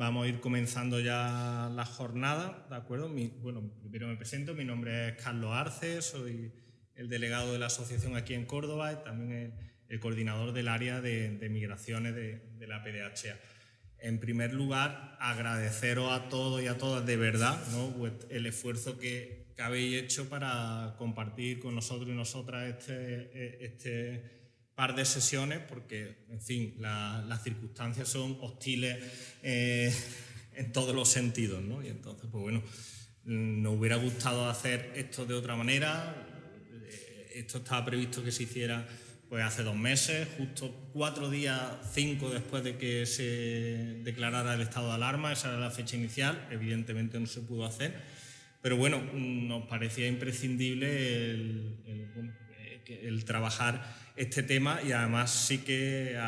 vamos a ir comenzando ya la jornada, ¿de acuerdo? bueno, primero me presento, mi nombre es Carlos Arce, soy el delegado de la asociación aquí en Córdoba y también el, coordinador del área de, migraciones de, la PDHA. En primer lugar, agradeceros a todos y a todas de verdad el esfuerzo que, habéis hecho para compartir con nosotros y nosotras este, este par de sesiones porque, en fin, las circunstancias son hostiles eh, en todos los sentidos, ¿no? Y entonces, pues bueno, nos hubiera gustado hacer esto de otra manera. Eh, esto estaba previsto que se hiciera pues hace dos meses, justo cuatro días, cinco después de que se declarara el estado de alarma, esa era la fecha inicial, evidentemente no se pudo hacer, pero bueno, nos parecía imprescindible el, el trabajar este tema y además sí que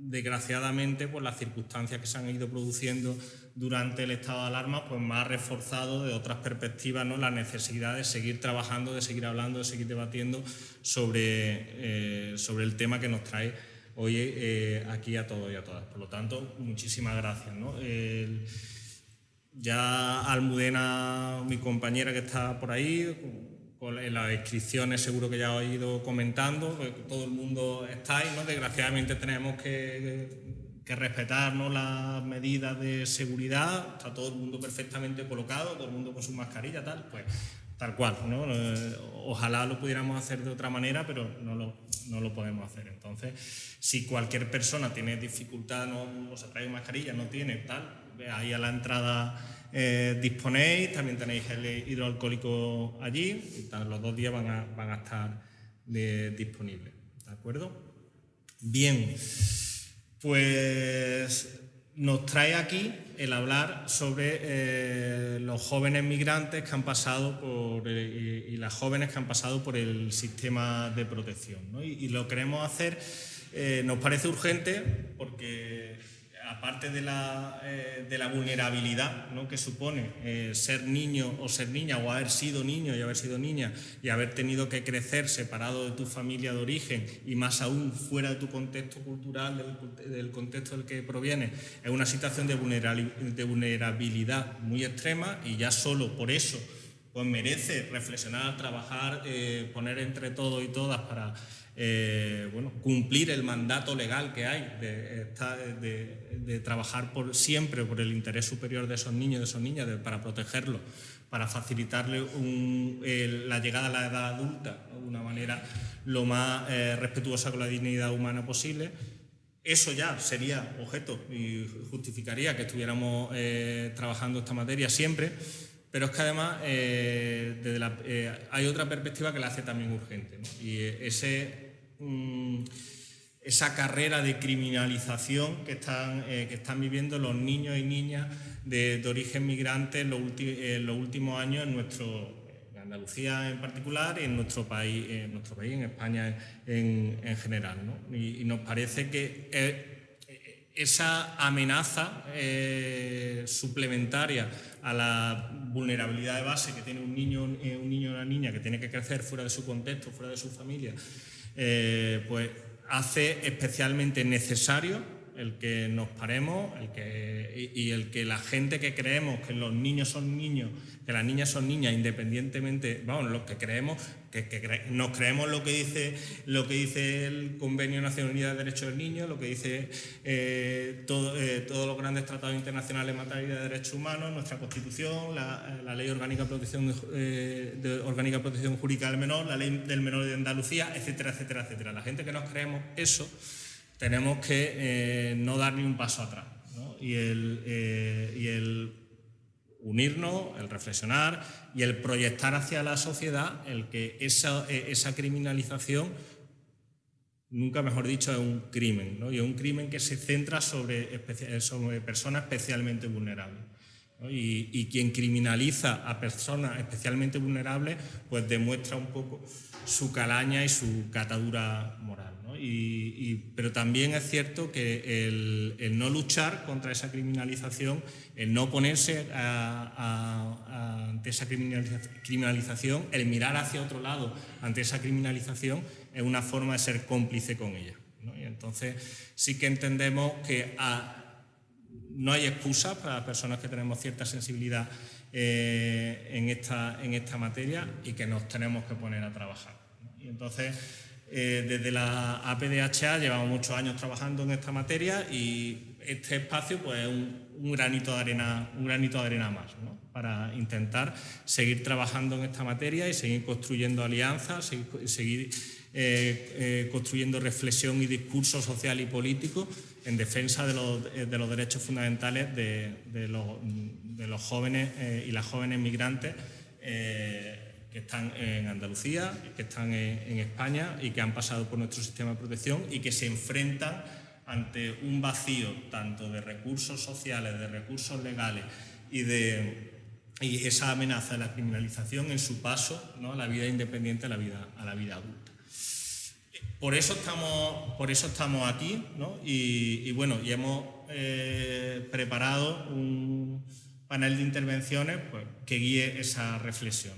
desgraciadamente por las circunstancias que se han ido produciendo durante el estado de alarma, pues más reforzado de otras perspectivas ¿no? la necesidad de seguir trabajando, de seguir hablando, de seguir debatiendo sobre, eh, sobre el tema que nos trae hoy eh, aquí a todos y a todas. Por lo tanto, muchísimas gracias. ¿no? ya Almudena, mi compañera que está por ahí, en las inscripciones seguro que ya os he ido comentando, todo el mundo está ahí, ¿no? Desgraciadamente tenemos que, respetar las medidas de seguridad, está todo el mundo perfectamente colocado, todo el mundo con su mascarilla, tal, pues tal cual, ¿no? Eh, ojalá lo pudiéramos hacer de otra manera, pero no lo, no lo podemos hacer. Entonces, si cualquier persona tiene dificultad, no, no se trae mascarilla, no tiene tal, ahí a la entrada eh, disponéis, también tenéis el hidroalcohólico allí, los dos días van a, van a estar disponibles. ¿De acuerdo? Bien, pues nos trae aquí el hablar sobre eh, los jóvenes migrantes que han pasado por, eh, y, las jóvenes que han pasado por el sistema de protección. Y, lo queremos hacer, nos parece urgente porque aparte de la, eh, de la vulnerabilidad que supone eh, ser niño o ser niña o haber sido niño y haber sido niña y haber tenido que crecer separado de tu familia de origen y más aún fuera de tu contexto cultural, del, contexto del que proviene, es una situación de vulnerabilidad muy extrema y ya solo por eso pues merece reflexionar, trabajar, eh, poner entre todos y todas para eh, bueno, cumplir el mandato legal que hay de, trabajar por, siempre por el interés superior de esos niños y de esas niñas, para protegerlos, para facilitarle la llegada a la edad adulta de una manera lo más eh, respetuosa con la dignidad humana posible. Eso ya sería objeto y justificaría que estuviéramos eh, trabajando esta materia siempre, pero es que además hay otra perspectiva que la hace también urgente. Y ese Mm, esa carrera de criminalización que están, eh, que están viviendo los niños y niñas de, origen migrante en los, últimos años en nuestro Andalucía en particular y en nuestro país, en, nuestro país, en España en, general. Y, nos parece que eh, esa amenaza eh, suplementaria a la vulnerabilidad de base que tiene un niño, un niño o una niña que tiene que crecer fuera de su contexto, fuera de su familia, eh, pues hace especialmente necesario el que nos paremos el que, y, el que la gente que creemos que los niños son niños, que las niñas son niñas, independientemente, vamos, los que creemos, que, nos creemos lo que, dice, lo que dice el Convenio de Naciones Unidas de Derechos del Niño, lo que dice eh, todo, eh, todos los grandes tratados internacionales en materia de derechos humanos, nuestra Constitución, la, Ley Orgánica de Protección, de, Orgánica de Protección Jurídica del Menor, la Ley del Menor de Andalucía, etcétera, etcétera, etcétera. La gente que nos creemos eso tenemos que eh, no dar ni un paso atrás. Y, el, eh, y, el, unirnos, el reflexionar y el proyectar hacia la sociedad el que esa, eh, esa criminalización, nunca mejor dicho, es un crimen. Y es un crimen que se centra sobre, sobre personas especialmente vulnerables. Y, y, quien criminaliza a personas especialmente vulnerables, pues demuestra un poco su calaña y su catadura moral pero también es cierto que el, no luchar contra esa criminalización, el no ponerse ante esa criminalización, el mirar hacia otro lado ante esa criminalización, es una forma de ser cómplice con ella. Y entonces sí que entendemos que no hay excusa para las personas que tenemos cierta sensibilidad en, esta, en esta materia y que nos tenemos que poner a trabajar. Y entonces, desde la APDHA llevamos muchos años trabajando en esta materia y este espacio pues, es un, granito de arena, un granito de arena más para intentar seguir trabajando en esta materia y seguir construyendo alianzas, seguir, eh, eh, construyendo reflexión y discurso social y político en defensa de los, eh, derechos fundamentales de, los, jóvenes y las jóvenes migrantes que están en Andalucía, que están en España y que han pasado por nuestro sistema de protección y que se enfrentan ante un vacío tanto de recursos sociales, de recursos legales y de esa amenaza de la criminalización en su paso ¿no? a la vida independiente, a la vida, a la vida adulta. Por eso estamos, por eso estamos aquí y, bueno, y hemos eh, preparado un panel de intervenciones pues, que guíe esa reflexión.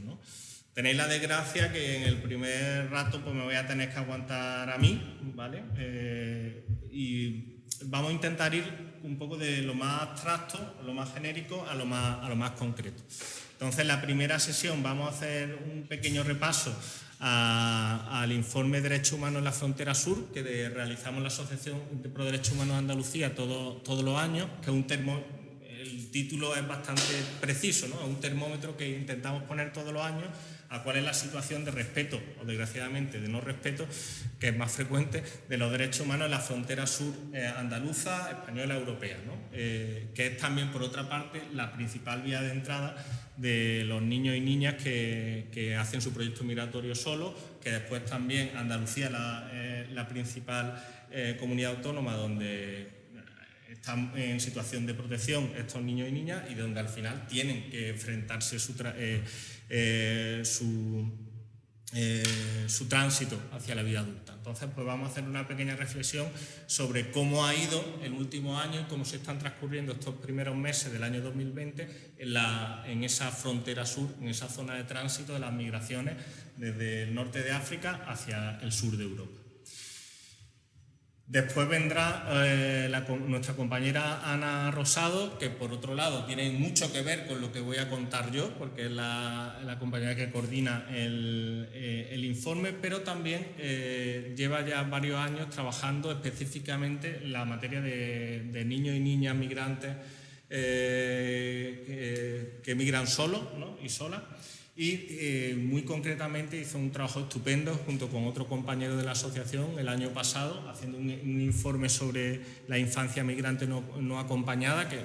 Tenéis la desgracia que en el primer rato pues, me voy a tener que aguantar a mí, ¿vale? Eh, y vamos a intentar ir un poco de lo más abstracto, lo más genérico, a lo más, a lo más concreto. Entonces, en la primera sesión vamos a hacer un pequeño repaso al informe de Derechos Humanos en la Frontera Sur, que realizamos la Asociación de Pro Derechos Humanos de Andalucía todos los años, que es un termo, el título es bastante preciso, ¿no? es un termómetro que intentamos poner todos los años a cuál es la situación de respeto o desgraciadamente de no respeto, que es más frecuente, de los derechos humanos en la frontera sur eh, andaluza, española, europea, eh, que es también, por otra parte, la principal vía de entrada de los niños y niñas que, hacen su proyecto migratorio solo, que después también Andalucía la, eh, la, principal comunidad autónoma donde están en situación de protección estos niños y niñas y donde al final tienen que enfrentarse su, eh, su, eh, su tránsito hacia la vida adulta. Entonces, pues vamos a hacer una pequeña reflexión sobre cómo ha ido el último año y cómo se están transcurriendo estos primeros meses del año 2020 en, la, en esa frontera sur, en esa zona de tránsito de las migraciones desde el norte de África hacia el sur de Europa. Después vendrá eh, nuestra compañera Ana Rosado, que por otro lado tiene mucho que ver con lo que voy a contar yo, porque es la, compañera que coordina el, eh, informe, pero también eh, lleva ya varios años trabajando específicamente en la materia de, niños y niñas migrantes que, que, migran solos y solas y eh, muy concretamente hizo un trabajo estupendo junto con otro compañero de la asociación el año pasado, haciendo un, informe sobre la infancia migrante no, acompañada, que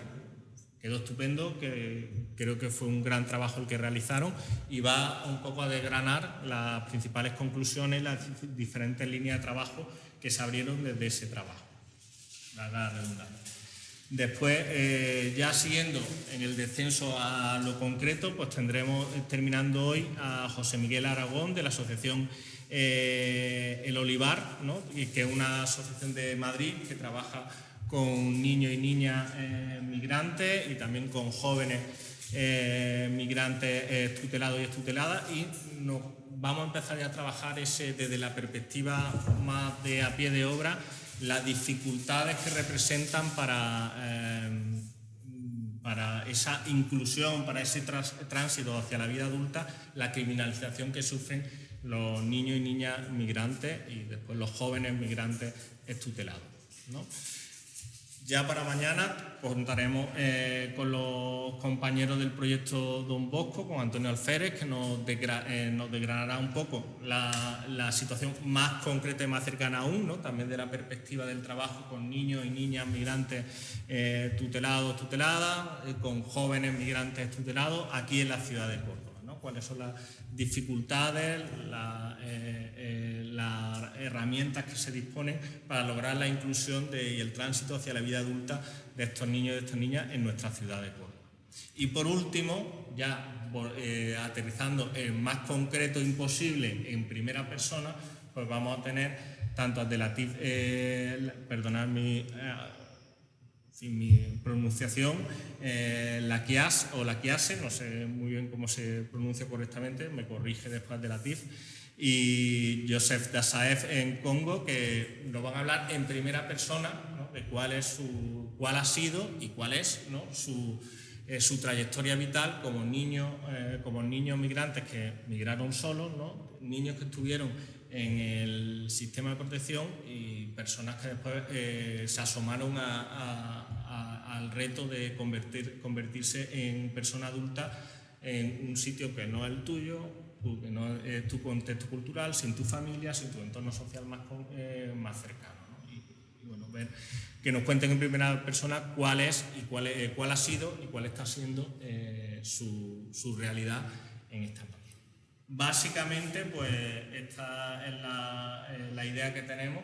quedó estupendo, que creo que fue un gran trabajo el que realizaron y va un poco a desgranar las principales conclusiones, las diferentes líneas de trabajo que se abrieron desde ese trabajo. La redundancia. Después, eh, ya siguiendo en el descenso a lo concreto, pues tendremos eh, terminando hoy a José Miguel Aragón de la Asociación eh, El Olivar, que es una asociación de Madrid que trabaja con niños y niñas migrantes y también con jóvenes migrantes tutelados y estuteladas y nos vamos a empezar a trabajar ese desde la perspectiva más de a pie de obra las dificultades que representan para, eh, para esa inclusión, para ese tránsito hacia la vida adulta, la criminalización que sufren los niños y niñas migrantes y después los jóvenes migrantes estutelados. Ya para mañana contaremos eh, con los compañeros del proyecto Don Bosco, con Antonio Alférez, que nos, eh, desgranará un poco la, situación más concreta y más cercana aún, ¿no? también de la perspectiva del trabajo con niños y niñas migrantes eh, tutelados, tuteladas, con jóvenes migrantes tutelados aquí en la ciudad de Córdoba. Cuáles son las dificultades, eh, eh, las herramientas que se disponen para lograr la inclusión y el tránsito hacia la vida adulta de estos niños y de estas niñas en nuestra ciudad de Córdoba. Y por último, ya eh, aterrizando en más concreto imposible en primera persona, pues vamos a tener tanto a Delatif, perdonad mi sin mi pronunciación, eh, la Kias o la Kiase, no sé muy bien cómo se pronuncia correctamente, me corrige después de la TIF, y Joseph Dasaev en Congo, que nos van a hablar en primera persona de cuál, es su, cuál ha sido y cuál es su, eh, su, trayectoria vital como niños, eh, como niños migrantes que migraron solos, niños que estuvieron en el sistema de protección y personas que después eh, se asomaron al reto de convertir, convertirse en persona adulta en un sitio que no es el tuyo, que no es tu contexto cultural, sin tu familia, sin tu entorno social más, eh, más cercano. Y, bueno, ver que nos cuenten en primera persona cuál es y cuál, eh, cuál ha sido y cuál está siendo eh, su, su, realidad en esta parte. Básicamente, pues esta es la, la idea que tenemos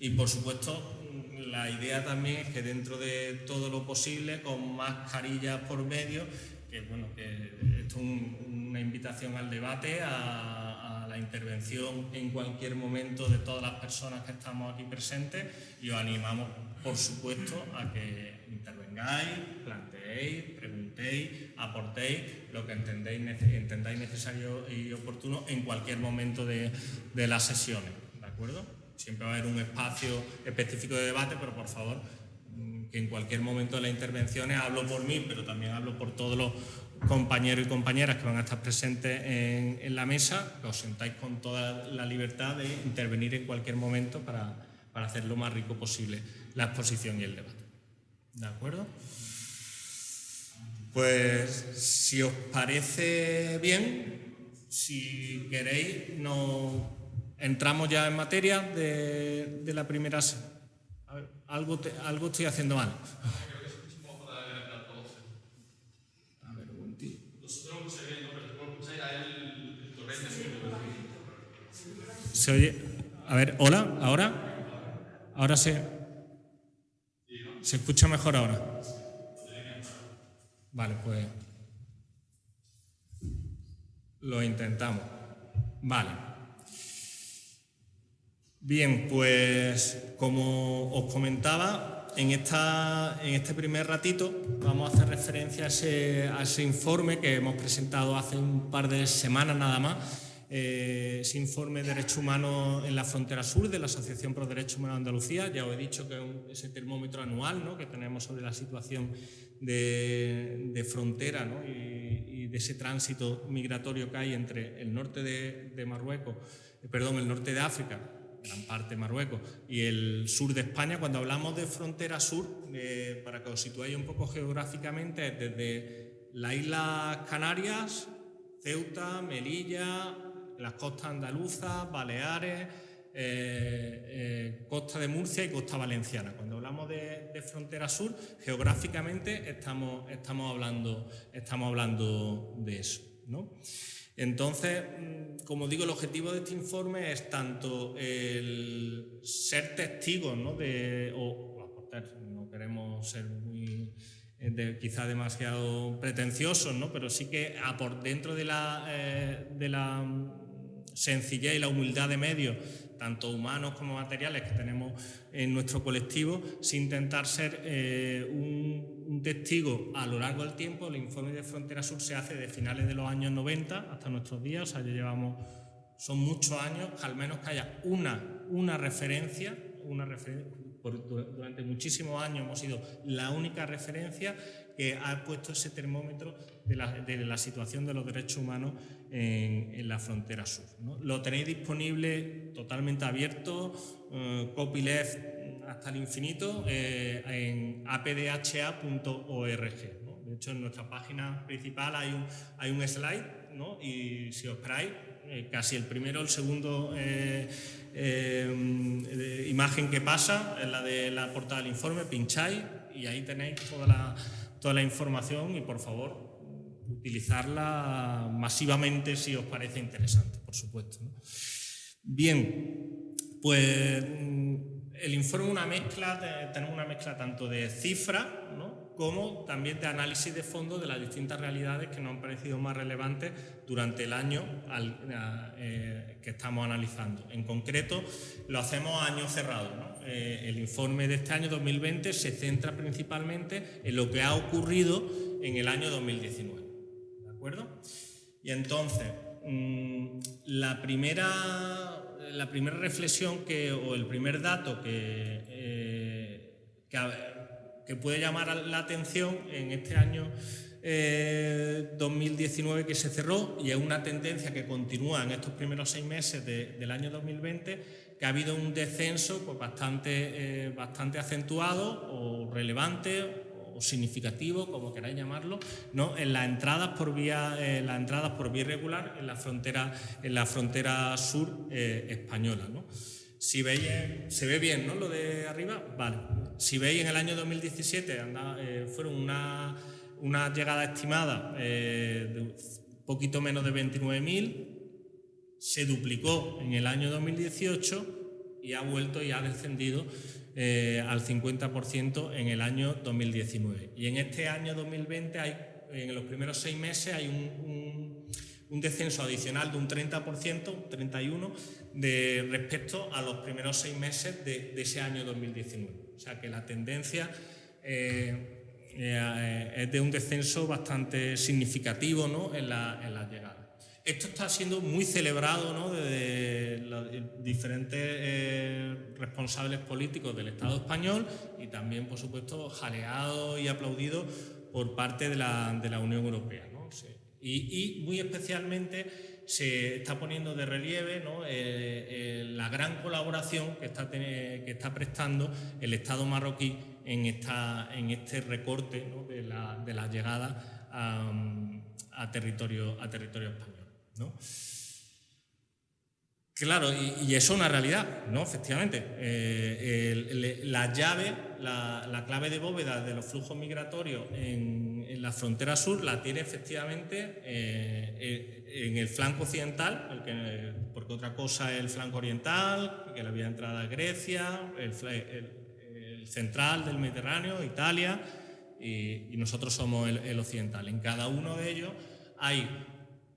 y por supuesto la idea también es que dentro de todo lo posible, con mascarillas por medio, que bueno, que esto es una invitación al debate, a, la intervención en cualquier momento de todas las personas que estamos aquí presentes y os animamos, por supuesto, a que intervengáis, planteéis, preguntéis, aportéis lo que entendéis, entendáis necesario y oportuno en cualquier momento de, de las sesiones, ¿de acuerdo? Siempre va a haber un espacio específico de debate, pero por favor que en cualquier momento de las intervenciones hablo por mí, pero también hablo por todos los compañeros y compañeras que van a estar presentes en, la mesa, que os sentáis con toda la libertad de intervenir en cualquier momento para, para hacer lo más rico posible la exposición y el debate. ¿De acuerdo? Pues si os parece bien, si queréis, nos entramos ya en materia de, de la primera sesión algo, algo estoy haciendo mal. ¿Se oye? A ver, hola, ahora. Ahora se. ¿Se escucha mejor ahora? Vale, pues. Lo intentamos. Vale. Bien, pues como os comentaba, en, esta, en este primer ratito vamos a hacer referencia a ese, informe que hemos presentado hace un par de semanas nada más, eh, ese informe de derechos humanos en la frontera sur de la Asociación Pro Derechos Humanos de Andalucía. Ya os he dicho que es ese termómetro anual que tenemos sobre la situación de, frontera y, de ese tránsito migratorio que hay entre el norte de, de Marruecos, perdón, el norte de África gran parte Marruecos, y el sur de España, cuando hablamos de frontera sur, eh, para que os situéis un poco geográficamente, desde las Islas Canarias, Ceuta, Melilla, las costas andaluzas, Baleares, eh, eh, costa de Murcia y costa valenciana. Cuando hablamos de, de, frontera sur, geográficamente estamos, estamos, hablando, estamos hablando de eso. ¿no? Entonces, mm, como digo, el objetivo de este informe es tanto el ser testigos, ¿no? De, o, aportar, no queremos ser muy, eh, quizá demasiado pretenciosos, ¿no? pero sí que dentro de la, eh, de la sencillez y la humildad de medios, tanto humanos como materiales que tenemos en nuestro colectivo, sin intentar ser eh, un testigo a lo largo del tiempo, el informe de Frontera Sur se hace de finales de los años 90 hasta nuestros días, o sea, ya llevamos, son muchos años, al menos que haya una, una referencia, una referencia, durante muchísimos años hemos sido la única referencia que ha puesto ese termómetro de la, situación de los derechos humanos en, la frontera sur. Lo tenéis disponible totalmente abierto, eh, copyleft hasta el infinito eh, en apdha.org. De hecho, en nuestra página principal hay un, hay un slide y si os esperáis, eh, casi el primero o el segundo imagen que pasa es la de la portada del informe, pincháis y ahí tenéis toda la, toda la información y por favor utilizarla masivamente si os parece interesante, por supuesto. Bien, pues el informe es una mezcla, tenemos una mezcla tanto de cifras como también de análisis de fondo de las distintas realidades que nos han parecido más relevantes durante el año eh, que estamos analizando. En concreto, lo hacemos a año cerrado. Eh, el informe de este año 2020 se centra principalmente en lo que ha ocurrido en el año 2019. ¿De acuerdo? Y entonces, mm, la primera, la primera reflexión que, o el primer dato que, eh, que, puede llamar la atención en este año 2019 que se cerró y es una tendencia que continúa en estos primeros seis meses del año 2020 que ha habido un descenso pues, bastante, eh, bastante acentuado o relevante significativo, como queráis llamarlo, ¿no? en las entradas por vía, eh, las entradas por vía irregular en la frontera, en la frontera sur eh, española. ¿no? Si veis, se ve bien ¿no? lo de arriba, vale. Si veis en el año 2017 fueron una, una llegada estimada de un poquito menos de 29.000 se duplicó en el año 2018 y ha vuelto y ha descendido eh, al 50% en el año 2019. Y en este año 2020, hay, en los primeros seis meses, hay un, descenso adicional de un 30%, 31%, de, respecto a los primeros seis meses de, ese año 2019. O sea que la tendencia eh, eh, es de un descenso bastante significativo ¿no? en, la, en las llegadas. Esto está siendo muy celebrado ¿no? de los diferentes eh, responsables políticos del Estado español y también, por supuesto, jaleado y aplaudido por parte de la, Unión Europea. ¿no? Y, muy especialmente se está poniendo de relieve. Eh, eh, la gran colaboración que está, prestando el Estado marroquí en, este recorte de, la, de a territorio español. Claro, y, eso es una realidad, ¿no? Efectivamente. Eh, la llave, la, clave de bóveda de los flujos migratorios en, la frontera sur la tiene efectivamente eh, eh, en el flanco occidental, porque otra cosa es el flanco oriental, que la vía entrada Grecia, el, central del Mediterráneo, Italia, y, nosotros somos el occidental. En cada uno de ellos hay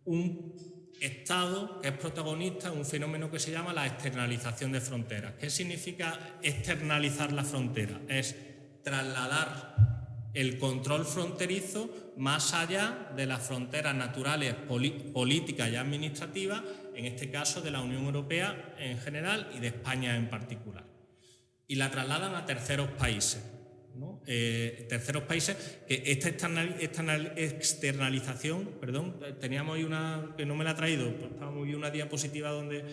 un Estado es protagonista de un fenómeno que se llama la externalización de fronteras. ¿Qué significa externalizar la frontera? Es trasladar el control fronterizo más allá de las fronteras naturales, políticas y administrativas, en este caso de la Unión Europea en general y de España en particular. Y la trasladan a terceros países. Eh, terceros países, que esta externalización, perdón, teníamos ahí una, que no me la ha traído, pues muy una diapositiva donde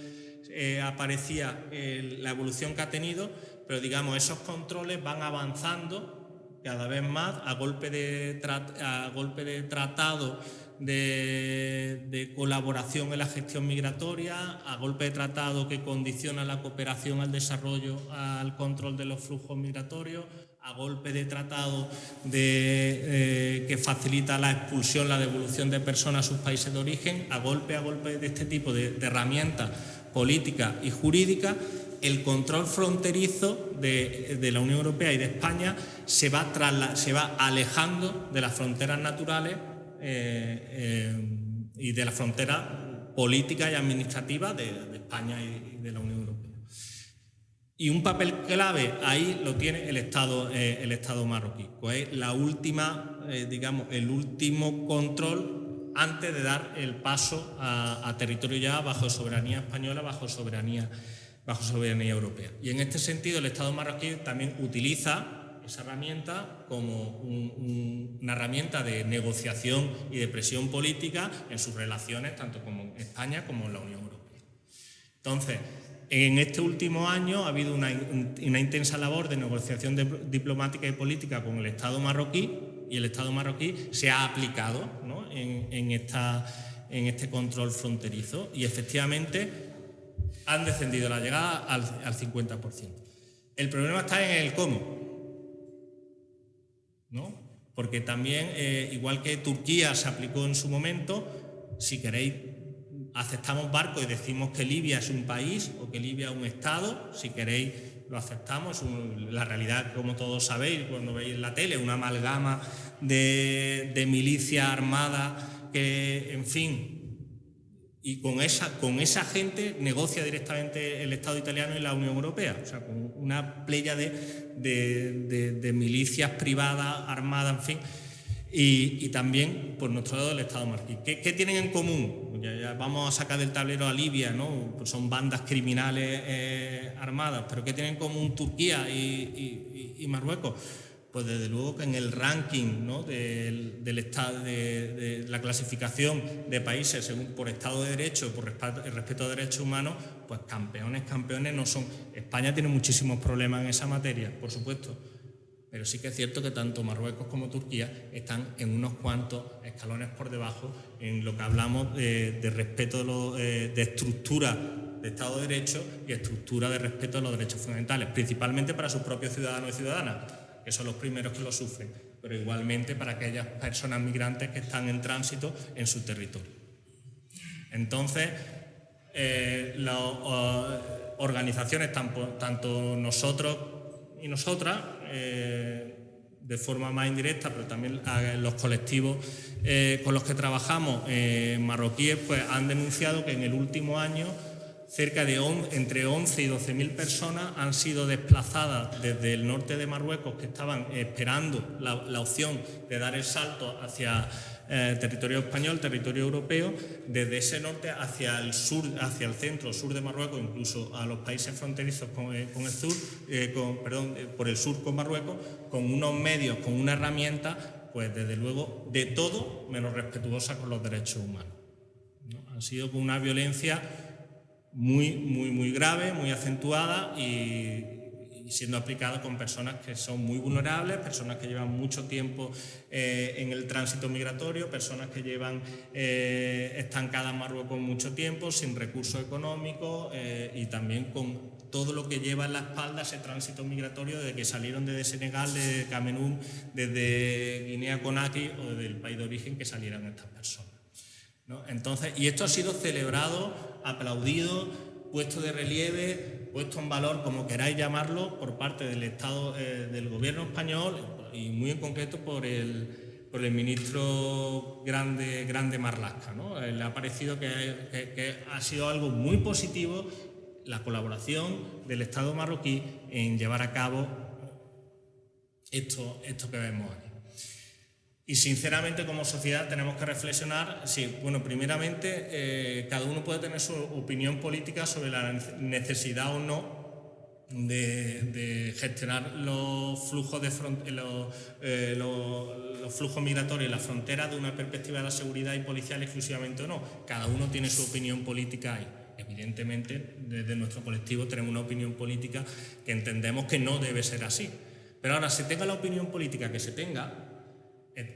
eh, aparecía la evolución que ha tenido, pero digamos, esos controles van avanzando cada vez más a golpe de, a golpe de tratado de, colaboración en la gestión migratoria, a golpe de tratado que condiciona la cooperación al desarrollo, al control de los flujos migratorios, a golpe de tratado de, eh, que facilita la expulsión, la devolución de personas a sus países de origen, a golpe a golpe de este tipo de, herramientas políticas y jurídicas, el control fronterizo de, la Unión Europea y de España se va, alejando de las fronteras naturales eh, eh, y de las fronteras políticas y administrativas de, España y de la Unión Europea. Y un papel clave ahí lo tiene el Estado, eh, el Estado marroquí, pues la última, digamos, el último control antes de dar el paso a, territorio ya bajo soberanía española, bajo soberanía, bajo soberanía europea. Y en este sentido el Estado marroquí también utiliza esa herramienta como una herramienta de negociación y de presión política en sus relaciones tanto con España como en la Unión Europea. Entonces, en este último año ha habido una, intensa labor de negociación diplomática y política con el Estado marroquí y el Estado marroquí se ha aplicado en, este control fronterizo y efectivamente han descendido la llegada al, al 50%. El problema está en el cómo. ¿no? Porque también, eh, igual que Turquía se aplicó en su momento, si queréis, aceptamos barcos y decimos que Libia es un país o que Libia es un Estado, si queréis lo aceptamos. La realidad, como todos sabéis, cuando veis en la tele, una amalgama de, de milicia armada que, en fin, y con esa, con esa gente negocia directamente el Estado italiano y la Unión Europea, o sea, con una playa de, de, milicias privadas, armadas, en fin, y, también, por nuestro lado, el Estado marroquí. ¿Qué, tienen en común? Ya, vamos a sacar del tablero a Libia, ¿no? Pues son bandas criminales eh, armadas, pero ¿qué tienen en común Turquía y, Marruecos? Pues desde luego que en el ranking del, estado de, la clasificación de países según por Estado de Derecho, por respeto, el respeto a derechos humanos, pues campeones, campeones no son. España tiene muchísimos problemas en esa materia, por supuesto, pero sí que es cierto que tanto Marruecos como Turquía están en unos cuantos escalones por debajo en lo que hablamos de, respeto de, de, estructura de Estado de Derecho y estructura de respeto a los derechos fundamentales, principalmente para sus propios ciudadanos y ciudadanas, que son los primeros que lo sufren, pero igualmente para aquellas personas migrantes que están en tránsito en su territorio. Entonces, eh, las organizaciones, tanto nosotros y nosotras, eh, de forma más indirecta, pero también los colectivos eh, con los que trabajamos marroquíes, pues han denunciado que en el último año cerca de entre 11 y 12 mil personas han sido desplazadas desde el norte de Marruecos, que estaban esperando la, opción de dar el salto hacia eh, territorio español, territorio europeo, desde ese norte hacia el sur, hacia el centro, sur de Marruecos, incluso a los países fronterizos con, eh, el sur, eh, perdón, por el sur con Marruecos, con unos medios, con una herramienta, pues desde luego de todo menos respetuosa con los derechos humanos. Han sido con una violencia muy, muy, muy grave, muy acentuada y, siendo aplicada con personas que son muy vulnerables, personas que llevan mucho tiempo eh, en el tránsito migratorio, personas que llevan eh, estancadas en Marruecos mucho tiempo, sin recursos económicos eh, y también con todo lo que lleva en la espalda ese tránsito migratorio desde que salieron desde Senegal, desde Camerún, desde Guinea-Conakry o desde el país de origen que salieran estas personas. Entonces, y esto ha sido celebrado, aplaudido, puesto de relieve, puesto en valor, como queráis llamarlo, por parte del Estado, eh, del Gobierno español y muy en concreto por el, por el ministro Grande, Grande Marlasca. ¿no? Eh, le ha parecido que, ha sido algo muy positivo la colaboración del Estado marroquí en llevar a cabo esto, esto que vemos aquí. Y sinceramente como sociedad tenemos que reflexionar, sí, bueno, primeramente eh, cada uno puede tener su opinión política sobre la necesidad o no de, gestionar los flujos, de eh, flujos migratorios en la frontera de una perspectiva de la seguridad y policial exclusivamente o no. Cada uno tiene su opinión política ahí. Evidentemente, desde nuestro colectivo tenemos una opinión política que entendemos que no debe ser así. Pero ahora, se tenga la opinión política que se tenga, eh,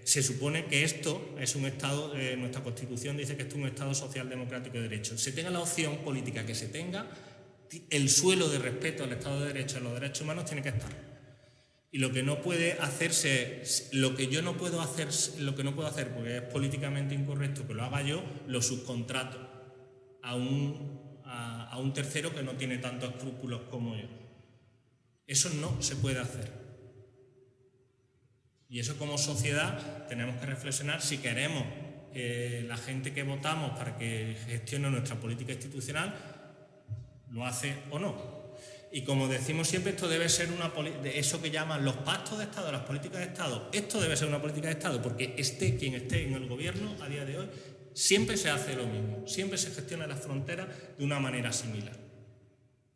se supone que esto es un Estado, eh, nuestra Constitución dice que esto es un Estado social, democrático y de derecho. Se tenga la opción política que se tenga, el suelo de respeto al Estado de Derecho a los derechos humanos tiene que estar. Y lo que no puede hacerse, lo que yo no puedo hacer, lo que no puedo hacer porque es políticamente incorrecto que lo haga yo, lo subcontrato a un, a un tercero que no tiene tantos escrúpulos como yo. Eso no se puede hacer. Y eso como sociedad tenemos que reflexionar si queremos que la gente que votamos para que gestione nuestra política institucional lo hace o no. Y como decimos siempre, esto debe ser una de eso que llaman los pactos de Estado, las políticas de Estado. Esto debe ser una política de Estado porque esté quien esté en el gobierno a día de hoy, siempre se hace lo mismo, siempre se gestiona las fronteras de una manera similar.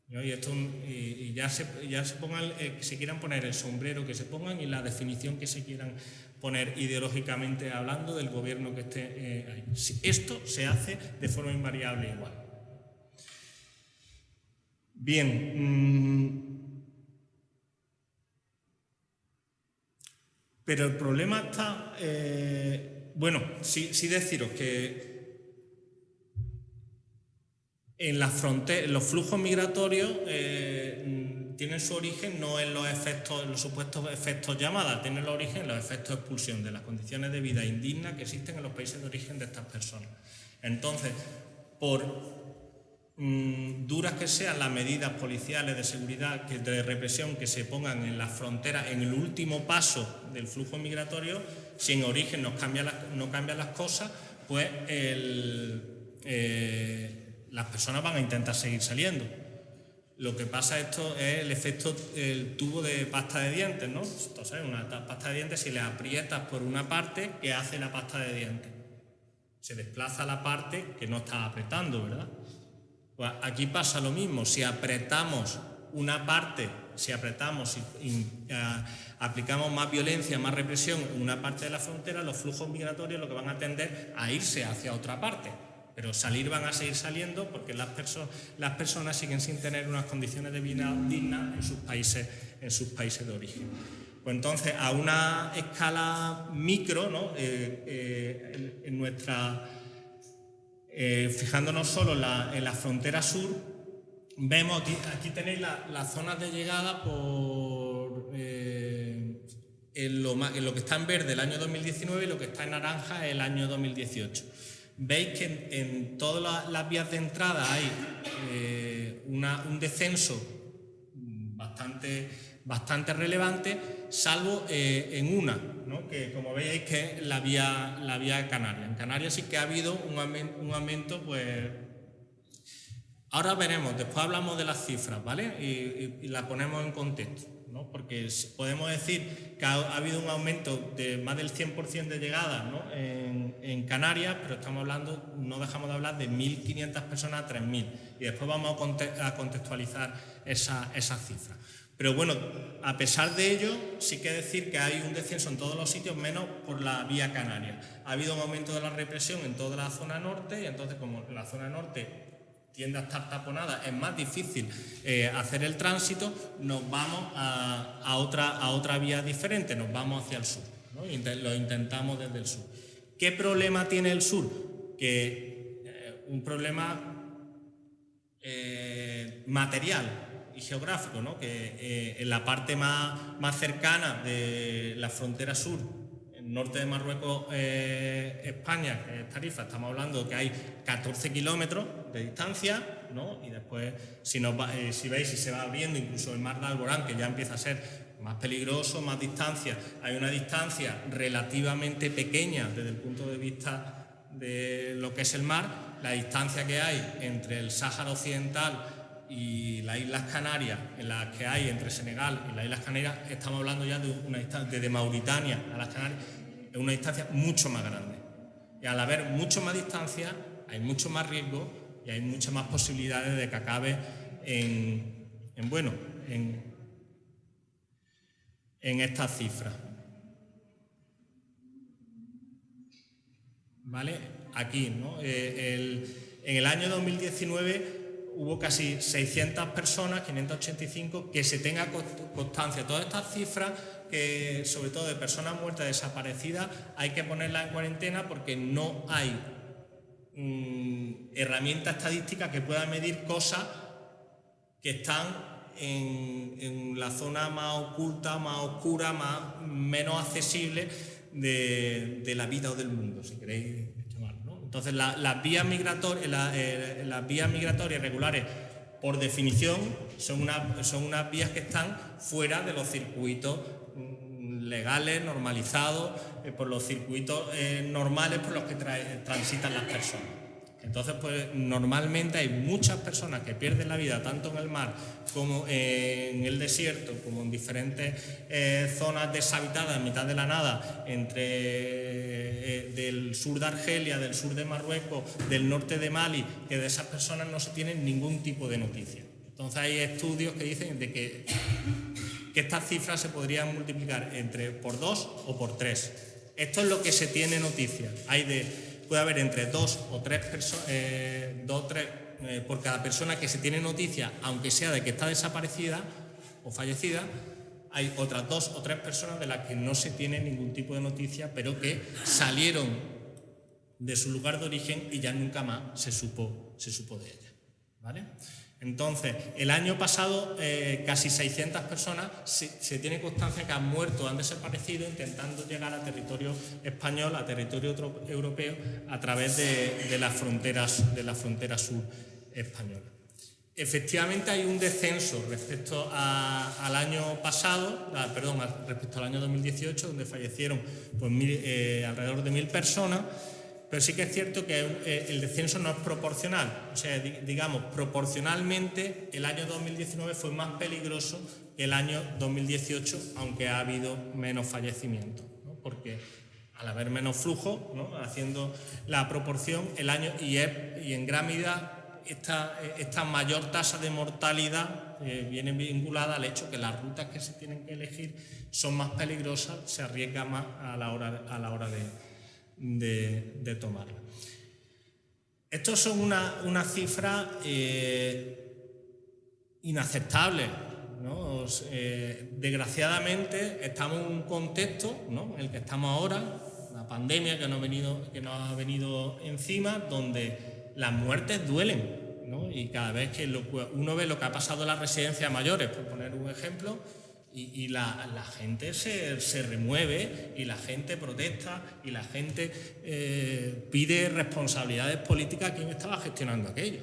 Y, esto, y, ya, se, ya se pongan, eh, si quieran poner el sombrero que se pongan y la definición que se quieran poner ideológicamente hablando del gobierno que esté eh, ahí. Esto se hace de forma invariable igual. Bien. Mm, pero el problema está, eh, bueno, sí, sí deciros que en las fronteras, los flujos migratorios eh, tienen su origen no en los efectos, en los supuestos efectos llamadas, tienen el origen en los efectos de expulsión, de las condiciones de vida indignas que existen en los países de origen de estas personas. Entonces, por mm, duras que sean las medidas policiales de seguridad, de represión que se pongan en las fronteras, en el último paso del flujo migratorio, si en origen no cambian las, no cambian las cosas, pues el, eh, las personas van a intentar seguir saliendo. Lo que pasa esto es el efecto el tubo de pasta de dientes, ¿no? Entonces, una pasta de dientes, si le aprietas por una parte, ¿qué hace la pasta de dientes? se desplaza la parte que no está apretando, ¿verdad? Pues aquí pasa lo mismo, si apretamos una parte, si apretamos y, aplicamos más violencia, más represión en una parte de la frontera, los flujos migratorios lo que van a tender a irse hacia otra parte. Pero salir van a seguir saliendo porque las, personas siguen sin tener unas condiciones de vida dignas en sus países, de origen. Pues entonces, a una escala micro, ¿no? Eh, eh, en, nuestra, eh, fijándonos solo en la, frontera sur, vemos aquí, tenéis las zonas de llegada por en lo, lo, que está en verde el año 2019 y lo que está en naranja el año 2018 veis que en, todas las vías de entrada hay eh, un descenso bastante, bastante relevante, salvo eh, en una, que como veis que es la vía, la vía canaria. En Canarias sí que ha habido un aumento, pues... Ahora veremos, después hablamos de las cifras, ¿vale? Y, y, la ponemos en contexto, Porque podemos decir que ha, habido un aumento de más del 100% de llegadas en Canarias, pero estamos hablando, no dejamos de hablar de 1.500 personas a 3.000 y después vamos a contextualizar esa, esa cifra. Pero bueno, a pesar de ello, sí que decir que hay un descenso en todos los sitios, menos por la vía canaria. Ha habido un aumento de la represión en toda la zona norte y entonces como la zona norte tiende a estar taponada, es más difícil eh, hacer el tránsito, nos vamos a, otra, a otra vía diferente, nos vamos hacia el sur, lo intentamos desde el sur. ¿Qué problema tiene el sur? Que eh, un problema eh, material y geográfico, ¿no? que en la parte más, más, cercana de la frontera sur, norte de Marruecos, España, que Tarifa, estamos hablando que hay 14 kilómetros de distancia, ¿no? y después, si, nos si veis, si se va abriendo incluso el mar de Alborán, que ya empieza a ser más peligroso, más distancia. Hay una distancia relativamente pequeña desde el punto de vista de lo que es el mar, la distancia que hay entre el Sáhara Occidental y las Islas Canarias, en las que hay entre Senegal y las Islas Canarias, estamos hablando ya de una distancia, desde Mauritania a las Canarias, es una distancia mucho más grande. Y al haber mucho más distancia, hay mucho más riesgo y hay muchas más posibilidades de que acabe en, en bueno, en en estas cifras. ¿Vale? Aquí, ¿no? Eh, en el año 2019 hubo casi 600 personas, 585, que se tenga constancia. Todas estas cifras, que, sobre todo de personas muertas desaparecidas, hay que ponerlas en cuarentena porque no hay mm, herramienta estadística que pueda medir cosas que están en, la zona más oculta, más oscura, más, menos accesible de, la vida o del mundo, si queréis llamarlo. Entonces, las, vías migratorias, eh, las vías migratorias regulares, por definición, son, una, son unas vías que están fuera de los circuitos legales, normalizados, eh, por los circuitos eh, normales por los que transitan las personas. Entonces, pues normalmente hay muchas personas que pierden la vida tanto en el mar como en el desierto, como en diferentes eh, zonas deshabitadas en mitad de la nada, entre eh, del sur de Argelia, del sur de Marruecos, del norte de Mali, que de esas personas no se tiene ningún tipo de noticia. Entonces hay estudios que dicen de que, que estas cifras se podrían multiplicar entre por dos o por tres. Esto es lo que se tiene noticia. Hay de puede haber entre dos o tres personas, eh, eh, por cada persona que se tiene noticia, aunque sea de que está desaparecida o fallecida, hay otras dos o tres personas de las que no se tiene ningún tipo de noticia, pero que salieron de su lugar de origen y ya nunca más se supo, se supo de ella. ¿Vale? Entonces, el año pasado eh, casi 600 personas se, tiene constancia que han muerto, han desaparecido intentando llegar a territorio español, a territorio europeo, a través de, las, fronteras, de la frontera sur española. Efectivamente hay un descenso respecto al año pasado, perdón, respecto al año 2018, donde fallecieron pues, eh, alrededor de mil personas, pero sí que es cierto que eh, el descenso no es proporcional. O sea, digamos, proporcionalmente el año 2019 fue más peligroso que el año 2018, aunque ha habido menos fallecimientos. Porque al haber menos flujo, haciendo la proporción, el año y, en gran medida esta, esta mayor tasa de mortalidad eh, viene vinculada al hecho que las rutas que se tienen que elegir son más peligrosas, se arriesga más a la hora, a la hora de, de, tomarla. Estos son unas una cifras eh, inaceptables. ¿no? Eh, desgraciadamente estamos en un contexto ¿no? en el que estamos ahora, la pandemia que nos ha venido, que nos ha venido encima, donde las muertes duelen. ¿no? Y cada vez que uno ve lo que ha pasado en las residencias mayores, por poner un ejemplo, y, la, gente se, remueve y la gente protesta y la gente eh, pide responsabilidades políticas a quien estaba gestionando aquello.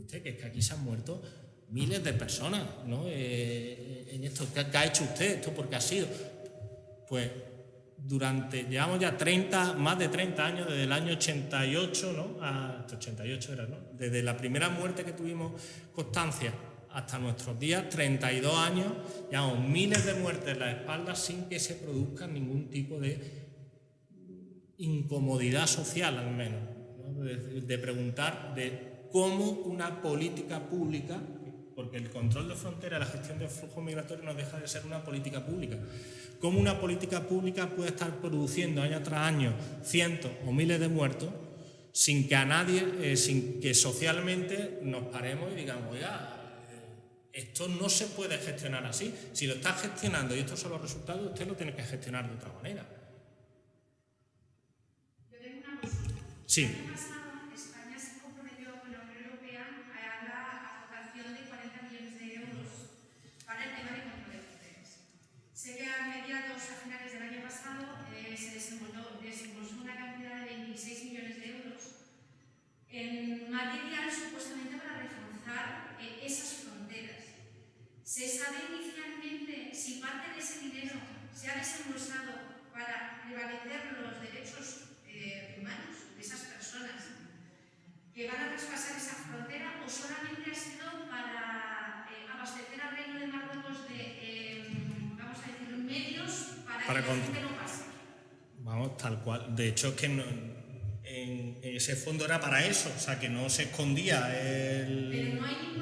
Usted, que es que aquí se han muerto miles de personas ¿no? Eh, en esto. ¿Qué, ha hecho usted? ¿Esto porque ha sido? Pues durante, llevamos ya 30, más de 30 años, desde el año 88, ¿no? A, 88 era, ¿no? Desde la primera muerte que tuvimos constancia hasta nuestros días, 32 años, llevamos miles de muertes en la espalda sin que se produzca ningún tipo de incomodidad social, al menos, de, preguntar de cómo una política pública, porque el control de frontera, la gestión del flujo migratorio no deja de ser una política pública, cómo una política pública puede estar produciendo año tras año cientos o miles de muertos sin que a nadie, eh, sin que socialmente nos paremos y digamos, oiga, esto no se puede gestionar así. Si lo está gestionando y estos son los resultados, usted lo tiene que gestionar de otra manera. Yo tengo una. Sí. El año pasado, España se comprometió con la Unión Europea a la aportación de 40 millones de euros para el tema de fronteras. Sé que a mediados, a finales del año pasado, eh, se desembolsó una cantidad de 26 millones de euros en material supuestamente para reforzar eh, esas ¿Se sabe inicialmente si parte de ese dinero se ha desembolsado para prevalecer los derechos eh, humanos de esas personas que van a traspasar esa frontera o solamente ha sido para eh, abastecer al Reino de Marruecos de, eh, vamos a decir, medios para, que la gente no pase? Vamos, tal cual. De hecho, es que en, ese fondo era para eso, o sea, que no se escondía el... Pero no hay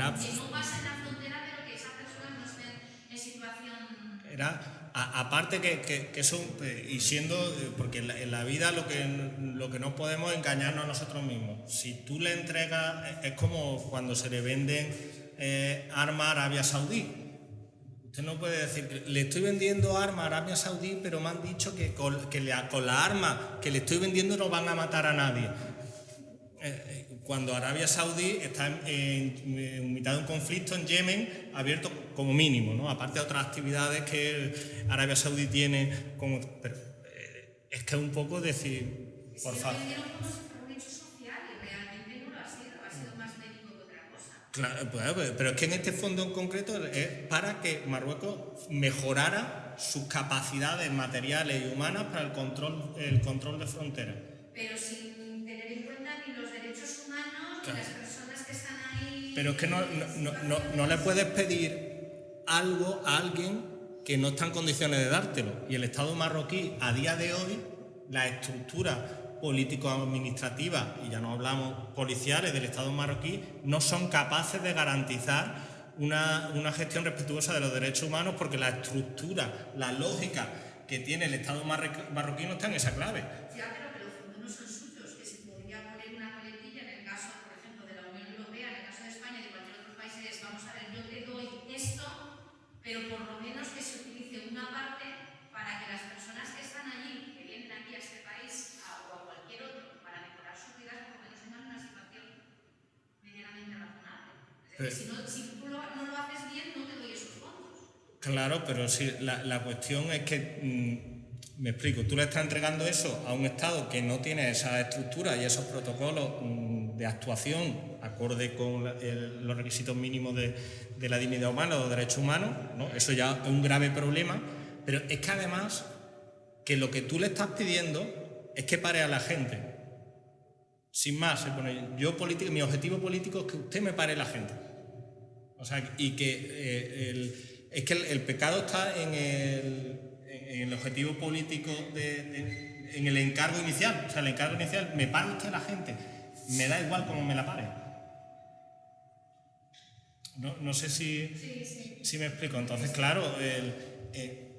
Era, que no pasa en la frontera, pero que esas personas no estén en situación... Era, aparte que, que, que, eso, y siendo, porque en la, vida lo que, lo que no podemos engañarnos a nosotros mismos. Si tú le entregas, es como cuando se le venden eh, armas a Arabia Saudí. Usted no puede decir, le estoy vendiendo armas a Arabia Saudí, pero me han dicho que con, que le, con la arma que le estoy vendiendo no van a matar a nadie. Eh, eh, cuando Arabia Saudí está en, mitad de un conflicto en Yemen abierto como mínimo, ¿no? aparte de otras actividades que Arabia Saudí tiene, como, pero, eh, es que es un poco decir, por favor. Claro, pero es que en este fondo en concreto es para que Marruecos mejorara sus capacidades materiales y humanas para el control, el control de fronteras. Pero sin las personas que están ahí. Pero es que no, no, no, no le puedes pedir algo a alguien que no está en condiciones de dártelo. Y el Estado marroquí, a día de hoy, la estructura político-administrativa, y ya no hablamos policiales del Estado marroquí, no son capaces de garantizar una, una, gestión respetuosa de los derechos humanos porque la estructura, la lógica que tiene el Estado marroquí no está en esa clave. pero por lo menos que se utilice una parte para que las personas que están allí, que vienen aquí a este país o a cualquier otro, para mejorar sus vidas, por lo menos tengan una situación medianamente decir, si, no, si tú no lo haces bien, no te doy esos fondos. Claro, pero sí, la, la cuestión es que... Mm, me explico, tú le estás entregando eso a un Estado que no tiene esa estructura y esos protocolos mm, de actuación acorde con los requisitos mínimos de, de, la dignidad humana o de derechos humanos, ¿no? eso ya es un grave problema, pero es que además que lo que tú le estás pidiendo es que pare a la gente. Sin más, yo político, mi objetivo político es que usted me pare la gente. O sea, y que eh, el, es que el, pecado está en el, en el objetivo político, de, en el encargo inicial. O sea, el encargo inicial, me para usted la gente, me da igual cómo me la pare. No, no sé si, si me explico. Entonces, claro, el, eh,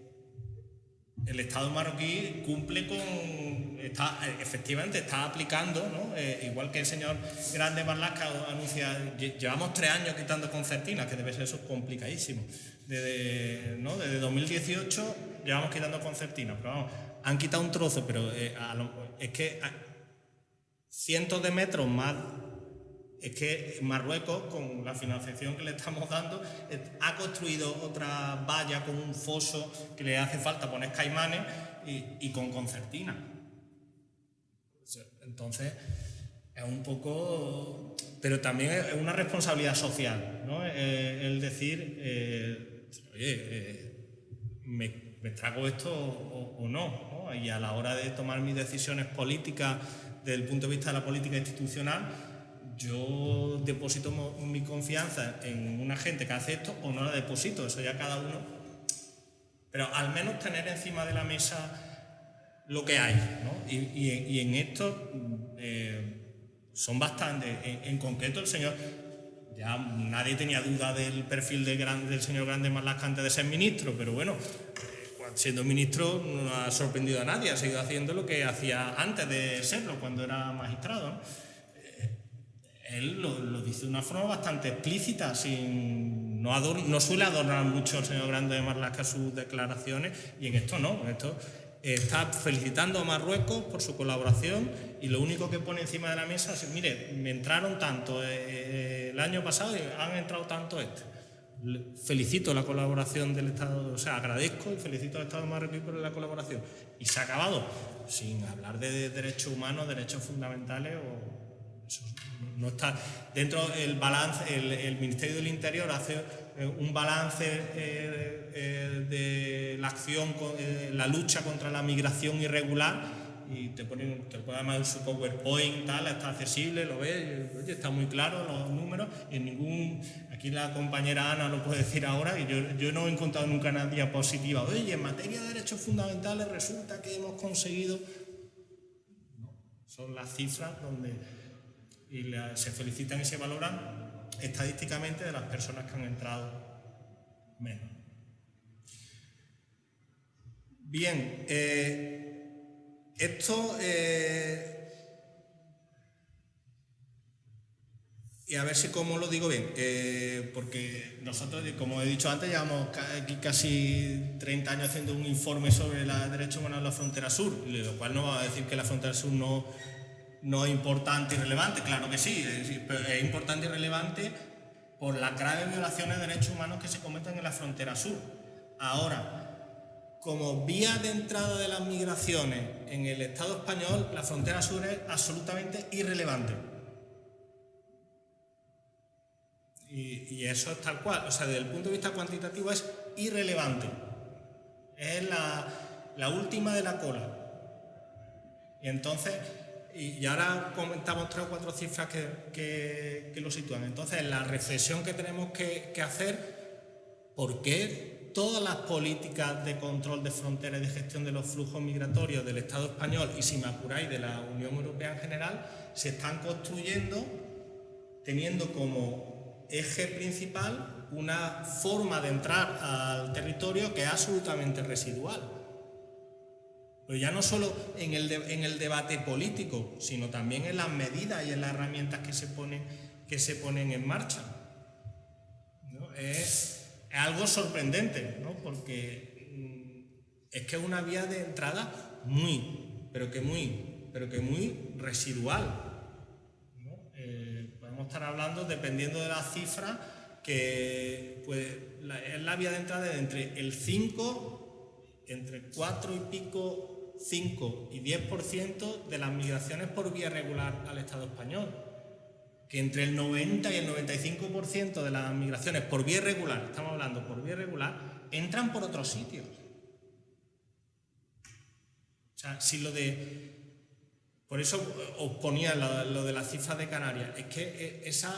el Estado marroquí cumple con, está, efectivamente está aplicando, ¿no? Eh, igual que el señor Grande Marlaska anuncia, llevamos tres años quitando concertinas, que debe ser eso complicadísimo. Desde, ¿no? Desde 2018 llevamos quitando concertinas, pero vamos, han quitado un trozo, pero eh, es que cientos de metros más es que Marruecos, con la financiación que le estamos dando, ha construido otra valla con un foso que le hace falta poner caimanes y, con concertina. Entonces, es un poco... Pero también es una responsabilidad social, ¿no? Eh, el decir, eh, oye, eh, me, trago esto o, no, no, Y a la hora de tomar mis decisiones políticas desde el punto de vista de la política institucional, yo deposito mi confianza en una gente que hace esto o no la deposito, eso ya cada uno. Pero al menos tener encima de la mesa lo que hay, ¿no? y, en esto eh, son bastantes. En, concreto, el señor, ya nadie tenía duda del perfil del señor Grande Marlaska antes de ser ministro, pero bueno, siendo ministro no ha sorprendido a nadie, ha seguido haciendo lo que hacía antes de serlo, cuando era magistrado él lo, dice de una forma bastante explícita, sin, no, suele adornar mucho el señor Grande de Marlaska sus declaraciones, y en esto no, en esto está felicitando a Marruecos por su colaboración y lo único que pone encima de la mesa es, mire, me entraron tanto eh, eh, el año pasado y han entrado tanto este. Felicito la colaboración del Estado, o sea, agradezco y felicito al Estado de Marruecos por la colaboración. Y se ha acabado, sin hablar de derechos humanos, derechos fundamentales o no está dentro del balance, el, Ministerio del Interior hace eh, un balance eh, eh, de la acción, la lucha contra la migración irregular y te ponen, te ponen su PowerPoint, tal, está accesible, lo ves, oye, está muy claro los números en ningún, aquí la compañera Ana lo puede decir ahora y yo, yo no he encontrado nunca una diapositiva, oye, en materia de derechos fundamentales resulta que hemos conseguido, no, son las cifras donde y se felicitan y se valoran estadísticamente de las personas que han entrado menos. Bien, eh, esto, eh, y a ver si cómo lo digo bien, eh, porque nosotros, como he dicho antes, llevamos casi 30 años haciendo un informe sobre los derechos humanos en la frontera sur, lo cual no va a decir que la frontera sur no no es importante y relevante, claro que sí, es, importante y relevante por las graves violaciones de derechos humanos que se cometen en la frontera sur. Ahora, como vía de entrada de las migraciones en el Estado español, la frontera sur es absolutamente irrelevante. Y, eso es tal cual, o sea, desde el punto de vista cuantitativo es irrelevante. Es la, la última de la cola. Y entonces, y, ahora comentamos tres o cuatro cifras que, lo sitúan. Entonces, la reflexión que tenemos que, hacer, ¿por qué todas las políticas de control de fronteras y de gestión de los flujos migratorios del Estado español y, si me apuráis, de la Unión Europea en general, se están construyendo teniendo como eje principal una forma de entrar al territorio que es absolutamente residual? Pero ya no solo en el, en el debate político, sino también en las medidas y en las herramientas que se ponen, que se ponen en marcha. Es, algo sorprendente, ¿no? porque mm, es que es una vía de entrada muy, pero que muy, pero que muy residual. Eh, podemos estar hablando, dependiendo de las cifras, que pues, es la vía de entrada de entre el 5, entre 4 y pico 5 y 10% de las migraciones por vía regular al Estado español, que entre el 90 y el 95% de las migraciones por vía regular, estamos hablando por vía regular, entran por otros sitios. O sea, si lo de Por eso os ponía lo, de las cifras de Canarias. Es que eh, esas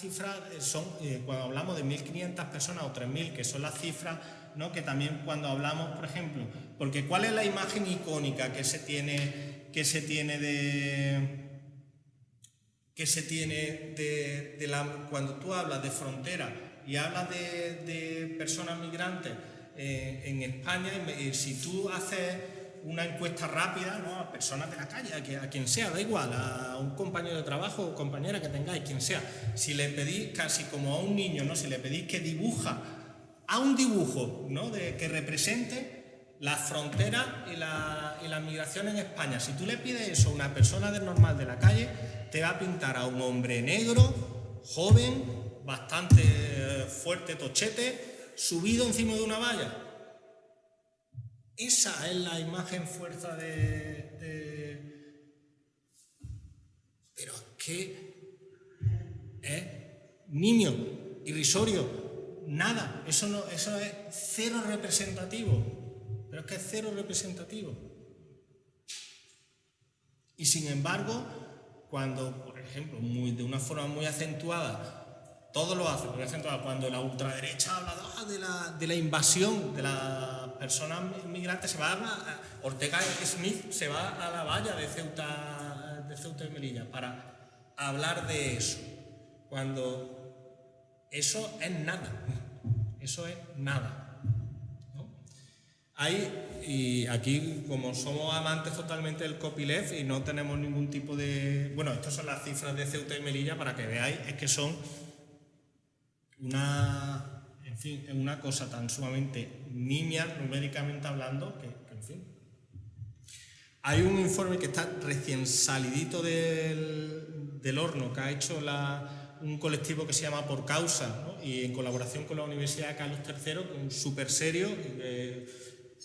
cifras son, eh, cuando hablamos de 1.500 personas o 3.000, que son las cifras ¿no? que también cuando hablamos, por ejemplo, porque ¿cuál es la imagen icónica que se tiene, que se tiene de que se tiene de, la, cuando tú hablas de frontera y hablas de, personas migrantes eh, en España, si tú haces una encuesta rápida a personas de la calle, a, quien sea, da igual, a un compañero de trabajo o compañera que tengáis, quien sea. Si le pedís, casi como a un niño, ¿no? si le pedís que dibuja, a un dibujo ¿no? de, que represente la frontera y la, migración en España. Si tú le pides eso a una persona de normal de la calle, te va a pintar a un hombre negro, joven, bastante eh, fuerte, tochete, subido encima de una valla esa es la imagen fuerza de... Pero es que niño, irrisorio, nada. Eso, no, eso es cero representativo. Pero es que es cero representativo. Y sin embargo, cuando, por ejemplo, muy, de una forma muy acentuada, todo lo hace, muy acentuada, cuando la ultraderecha habla de la, de la invasión de la personas migrantes se va a, Ortega Smith se va a la valla de Ceuta, de Ceuta y Melilla para hablar de eso, cuando eso es nada, eso es nada. Hay, y aquí como somos amantes totalmente del copyleft y no tenemos ningún tipo de... Bueno, estas son las cifras de Ceuta y Melilla para que veáis, es que son una en fin, una cosa tan sumamente nimia, numéricamente hablando, que, en fin. Hay un informe que está recién salidito del, horno, que ha hecho un colectivo que se llama Por Causa, y en colaboración con la Universidad Carlos III, súper serio,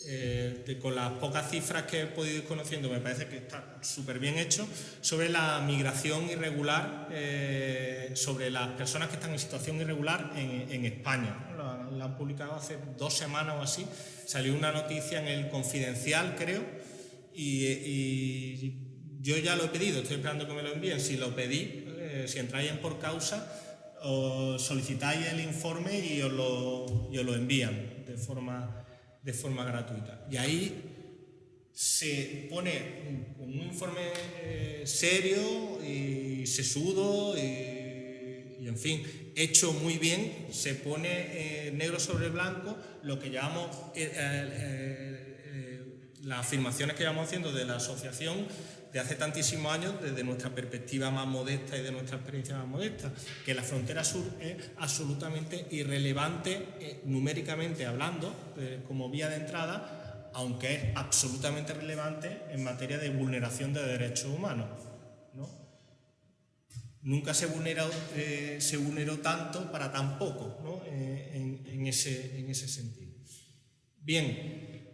eh, con las pocas cifras que he podido ir conociendo, me parece que está súper bien hecho, sobre la migración irregular, eh, sobre las personas que están en situación irregular en, España. La, han publicado hace dos semanas o así, salió una noticia en el Confidencial, creo, y, yo ya lo he pedido, estoy esperando que me lo envíen. Si lo pedí, eh, si entráis en por causa, os solicitáis el informe y os lo, os lo envían de forma de forma gratuita. Y ahí se pone un, informe eh, serio y sesudo y, en fin, hecho muy bien, se pone eh, negro sobre blanco lo que llamamos las afirmaciones que llevamos haciendo de la asociación de hace tantísimos años desde nuestra perspectiva más modesta y de nuestra experiencia más modesta, que la frontera sur es absolutamente irrelevante eh, numéricamente hablando eh, como vía de entrada, aunque es absolutamente relevante en materia de vulneración de derechos humanos. Nunca se vulneró, eh, se vulneró tanto para tan poco en, ese, en ese sentido. Bien,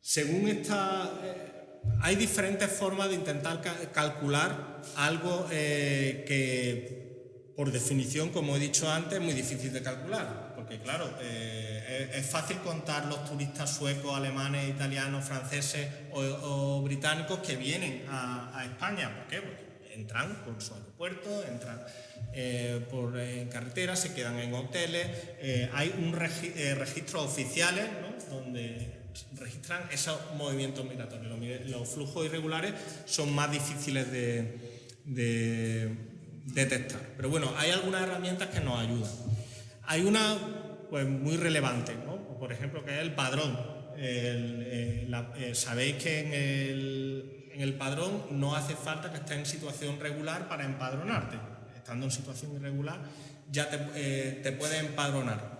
según esta hay diferentes formas de intentar calcular algo eh, que, por definición, como he dicho antes, es muy difícil de calcular. Porque, claro, eh, es, fácil contar los turistas suecos, alemanes, italianos, franceses o, británicos que vienen a, España. ¿Por qué? Porque entran por su aeropuerto, entran eh, por carretera, se quedan en hoteles. hay un registros oficiales donde registran esos movimientos migratorios. Los, flujos irregulares son más difíciles de, detectar. Pero bueno, hay algunas herramientas que nos ayudan. Hay una pues, muy relevante, por ejemplo, que es el padrón. Eh, eh, sabéis que en el, en el, padrón no hace falta que estés en situación regular para empadronarte. Estando en situación irregular ya te, eh, te puedes empadronar.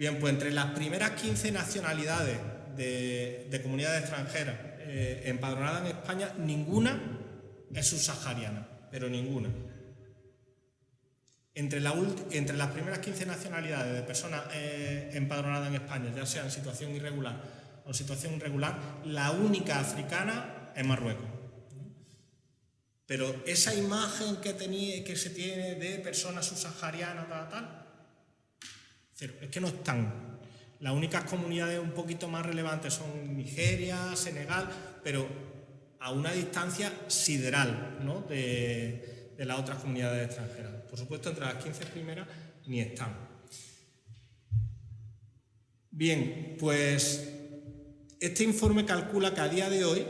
Bien, pues entre las primeras 15 nacionalidades de, comunidades extranjeras eh, empadronadas en España, ninguna es subsahariana, pero ninguna. Entre, las primeras 15 nacionalidades de personas eh, empadronadas en España, ya sea en situación irregular o situación irregular, la única africana es Marruecos. Pero esa imagen que, tenía, que se tiene de personas subsaharianas, tal, tal, es que no están. Las únicas comunidades un poquito más relevantes son Nigeria, Senegal, pero a una distancia sideral ¿no? de, de las otras comunidades extranjeras. Por supuesto, entre las 15 primeras ni están. Bien, pues este informe calcula que a día de hoy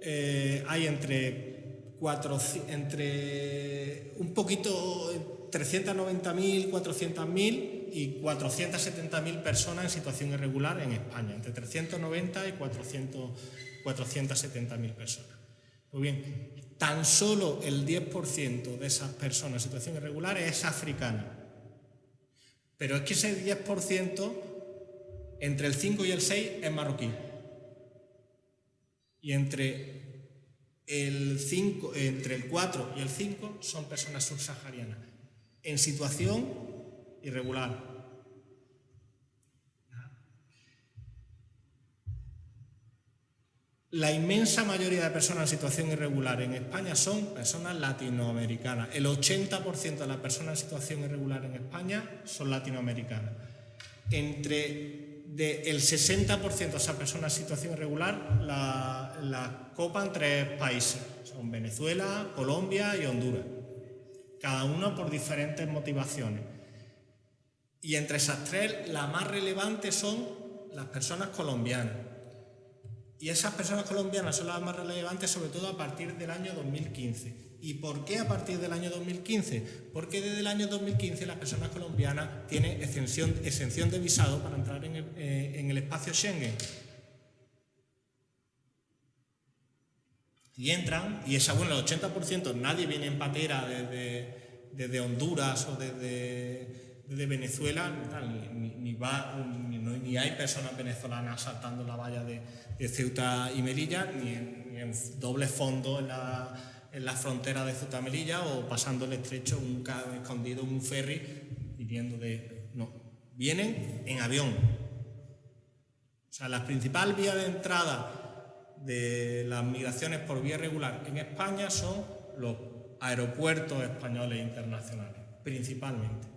eh, hay entre, cuatro, entre un poquito 390.000, 400.000 y 470.000 personas en situación irregular en España, entre 390 y 400, 470.000 personas. Muy bien, tan solo el 10% de esas personas en situación irregular es africana. Pero es que ese 10%, entre el 5 y el 6, es marroquí y entre el, 5, entre el 4 y el 5 son personas subsaharianas en situación irregular. La inmensa mayoría de personas en situación irregular en España son personas latinoamericanas. El 80% de las personas en situación irregular en España son latinoamericanas. Entre del 60% de esas personas en situación irregular la, la copan tres países, son Venezuela, Colombia y Honduras, cada uno por diferentes motivaciones. Y entre esas tres, la más relevante son las personas colombianas. Y esas personas colombianas son las más relevantes sobre todo a partir del año 2015. ¿Y por qué a partir del año 2015? Porque desde el año 2015 las personas colombianas tienen exención, exención de visado para entrar en el, eh, espacio Schengen. Y entran, y esa, bueno, el 80% nadie viene en patera desde, desde Honduras o desde, desde Venezuela, ni, va, ni, hay personas venezolanas saltando la valla de, de Ceuta y Melilla, ni en, ni en doble fondo en la en la frontera de Ceuta Melilla o pasando el estrecho un, escondido en un ferry viniendo de... No, vienen en avión. O sea, la principal vía de entrada de las migraciones por vía regular en España son los aeropuertos españoles e internacionales, principalmente.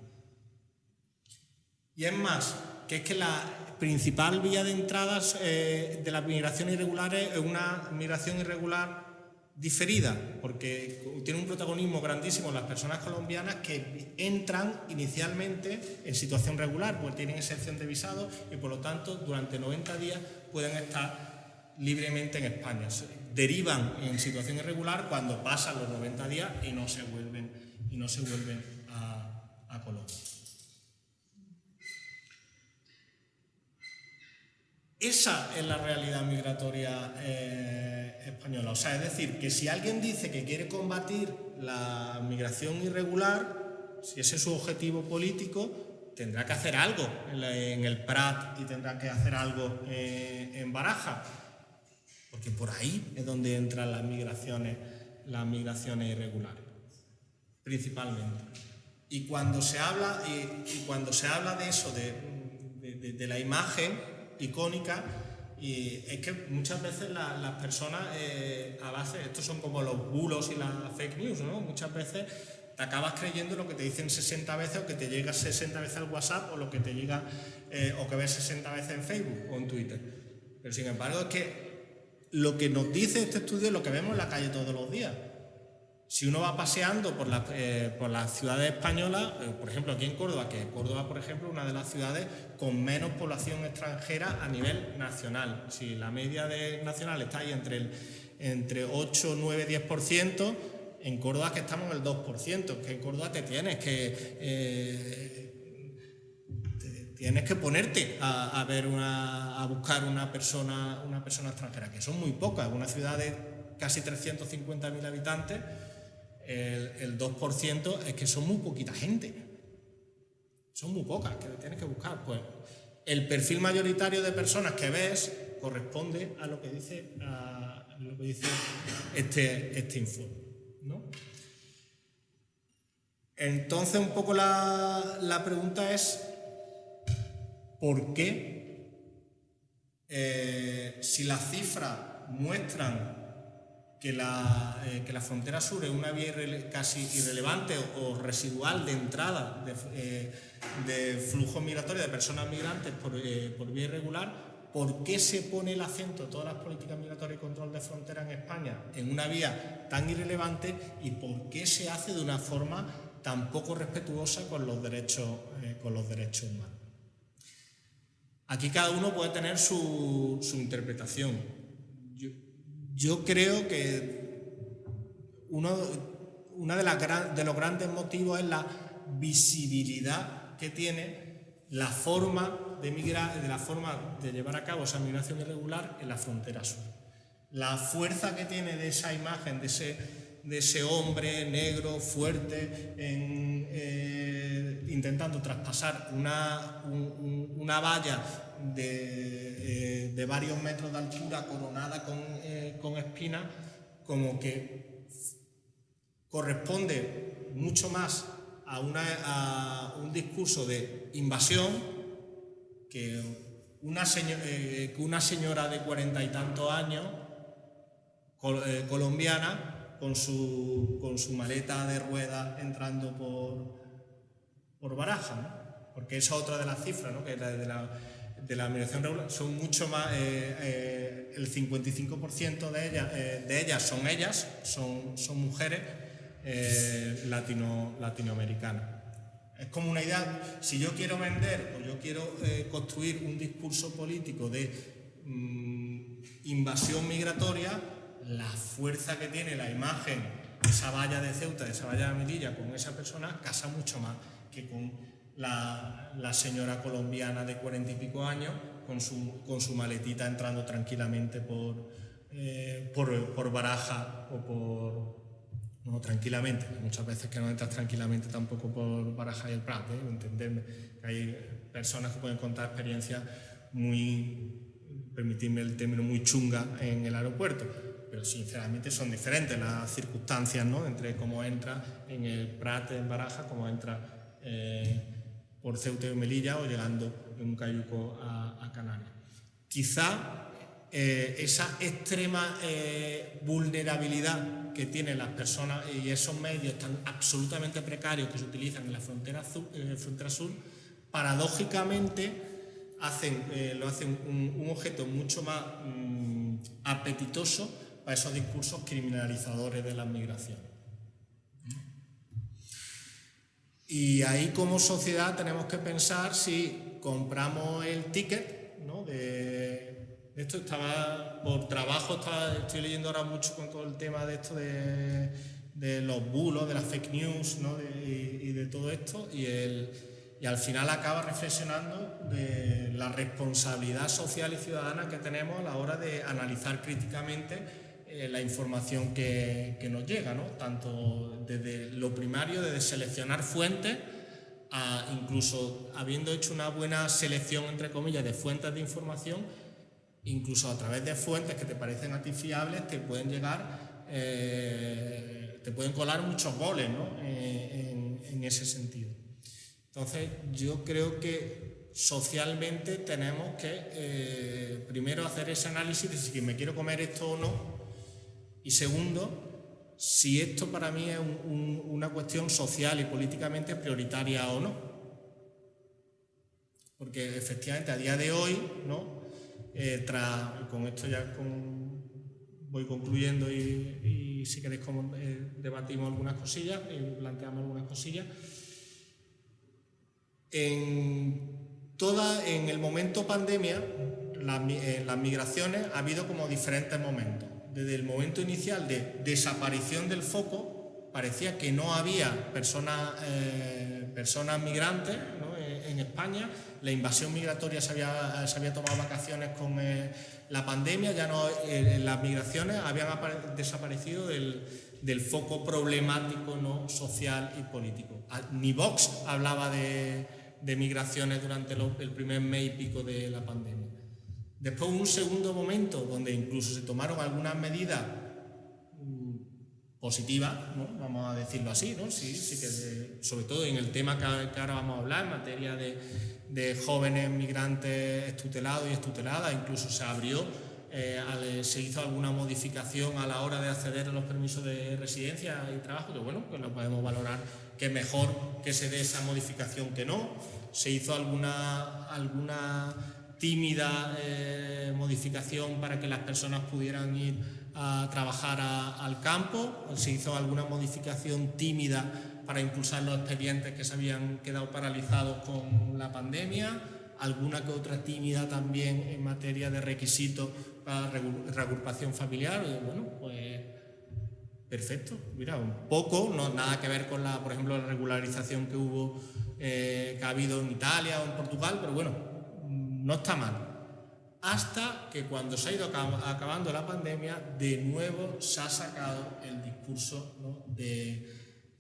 Y es más, que es que la principal vía de entrada eh, de las migraciones irregulares es una migración irregular diferida, porque tiene un protagonismo grandísimo las personas colombianas que entran inicialmente en situación regular, porque tienen excepción de visado y por lo tanto durante 90 días pueden estar libremente en España. Derivan en situación irregular cuando pasan los 90 días y no se vuelven, y no se vuelven a Colombia. Esa es la realidad migratoria eh, española. O sea, es decir, que si alguien dice que quiere combatir la migración irregular, si ese es su objetivo político, tendrá que hacer algo en, el Prat y tendrá que hacer algo eh, en Baraja. Porque por ahí es donde entran las migraciones, las migraciones irregulares, principalmente. Y cuando se habla, y, cuando se habla de eso, de, de la imagen, icónica y es que muchas veces las personas eh, a base, estos son como los bulos y las fake news, ¿no? Muchas veces te acabas creyendo lo que te dicen 60 veces o que te llega 60 veces al WhatsApp o lo que te llega eh, o que ves 60 veces en Facebook o en Twitter. Pero sin embargo es que lo que nos dice este estudio es lo que vemos en la calle todos los días. Si uno va paseando por, eh, por las ciudades españolas, eh, por ejemplo aquí en Córdoba, que Córdoba, por ejemplo, una de las ciudades con menos población extranjera a nivel nacional. Si la media de nacional está ahí entre, el, entre 8, 9, 10%, en Córdoba que estamos en el 2%, que en Córdoba te tienes que... Eh, tienes que ponerte a, ver una, a buscar una persona, una persona extranjera, que son muy pocas, una ciudad de casi 350.000 habitantes, el, 2% es que son muy poquita gente. Son muy pocas que tienes que buscar. Pues el perfil mayoritario de personas que ves corresponde a lo que dice, este, este informe. Entonces, un poco la, pregunta es, ¿por qué eh, si las cifras muestran que la, eh, que la frontera sur es una vía casi irrelevante o, residual de entrada de, eh, de, flujo migratorio de personas migrantes por, eh, por, vía irregular, por qué se pone el acento de todas las políticas migratorias y control de frontera en España en una vía tan irrelevante y por qué se hace de una forma tan poco respetuosa con los derechos, con los derechos humanos. Aquí cada uno puede tener su, interpretación. Yo, creo que uno, una de, los grandes motivos es la visibilidad que tiene la forma de, migrar, de la forma de llevar a cabo esa migración irregular en la frontera sur. La fuerza que tiene de esa imagen, de ese, hombre negro, fuerte, eh, intentando traspasar una, una valla de, eh, de, varios metros de altura coronada con, eh, con espinas, como que corresponde mucho más a, una, a un discurso de invasión que una, eh, señora de cuarenta y tantos años, eh, colombiana, con su, con su maleta de ruedas entrando por, por Baraja, porque esa es otra de las cifras, ¿no? que es la de la, de la migración regular, son mucho más, eh, el 55% de ellas, de ellas son ellas, son, son mujeres latino, latinoamericanas. Es como una idea, si yo quiero vender o yo quiero eh, construir un discurso político de mm, invasión migratoria, la fuerza que tiene la imagen de esa valla de Ceuta, de esa valla de Melilla con esa persona, casa mucho más con la, señora colombiana de cuarenta y pico años con su, con su maletita entrando tranquilamente por, eh, por, por Baraja o por, no, tranquilamente, muchas veces que no entras tranquilamente tampoco por Baraja y el Prat, ¿eh? entenderme, que hay personas que pueden contar experiencias muy, permitirme el término, muy chunga en el aeropuerto, pero sinceramente son diferentes las circunstancias, ¿no? Entre cómo entra en el Prat en Baraja, cómo entra eh, por Ceuta y Melilla o llegando en un cayuco a, Canarias. Quizá eh, esa extrema eh, vulnerabilidad que tienen las personas y esos medios tan absolutamente precarios que se utilizan en la frontera, sur, paradójicamente hacen, eh, lo hacen un, objeto mucho más mm, apetitoso para esos discursos criminalizadores de la migración. Y ahí como sociedad tenemos que pensar si compramos el ticket ¿no? de esto estaba, por trabajo, estoy leyendo ahora mucho con todo el tema de esto de, los bulos, de las fake news y, de todo esto, y, el, y al final acaba reflexionando de la responsabilidad social y ciudadana que tenemos a la hora de analizar críticamente eh, la información que, nos llega, tanto desde lo primario, desde seleccionar fuentes, incluso habiendo hecho una buena selección, entre comillas, de fuentes de información, incluso a través de fuentes que te parecen a ti fiables, te pueden llegar, eh, te pueden colar muchos goles ¿no? Eh, en, ese sentido. Entonces, yo creo que socialmente tenemos que primero hacer ese análisis de si me quiero comer esto o no, y segundo, si esto para mí es una cuestión social y políticamente prioritaria o no. Porque efectivamente a día de hoy, ¿no? Eh, con esto ya voy concluyendo y, si queréis eh, debatimos algunas cosillas y planteamos algunas cosillas. En, toda, en el momento pandemia, las migraciones ha habido como diferentes momentos. Desde el momento inicial de desaparición del foco, parecía que no había personas, eh, personas migrantes en España la invasión migratoria se había, se había tomado vacaciones con eh, la pandemia, ya no eh, las migraciones habían desaparecido del, del, foco problemático no social y político. Ah, ni Vox hablaba de, de migraciones durante el primer mes y pico de la pandemia. Después un segundo momento donde incluso se tomaron algunas medidas mm, positivas, ¿no? vamos a decirlo así, ¿no? sí, sí que sobre todo en el tema que ahora vamos a hablar, en materia de, jóvenes migrantes estutelados y estuteladas, incluso se abrió, eh, se hizo alguna modificación a la hora de acceder a los permisos de residencia y trabajo, que bueno, pues lo podemos valorar que mejor que se dé esa modificación que no. Se hizo alguna, alguna tímida eh, modificación para que las personas pudieran ir a trabajar al campo, se hizo alguna modificación tímida para impulsar los expedientes que se habían quedado paralizados con la pandemia, alguna que otra tímida también en materia de requisitos para reagrupación familiar. Bueno, pues perfecto, mira, un poco, no nada que ver con la, por ejemplo, la regularización que hubo, eh, que ha habido en Italia o en Portugal, pero bueno, no está mal hasta que cuando se ha ido acabando la pandemia, de nuevo se ha sacado el discurso de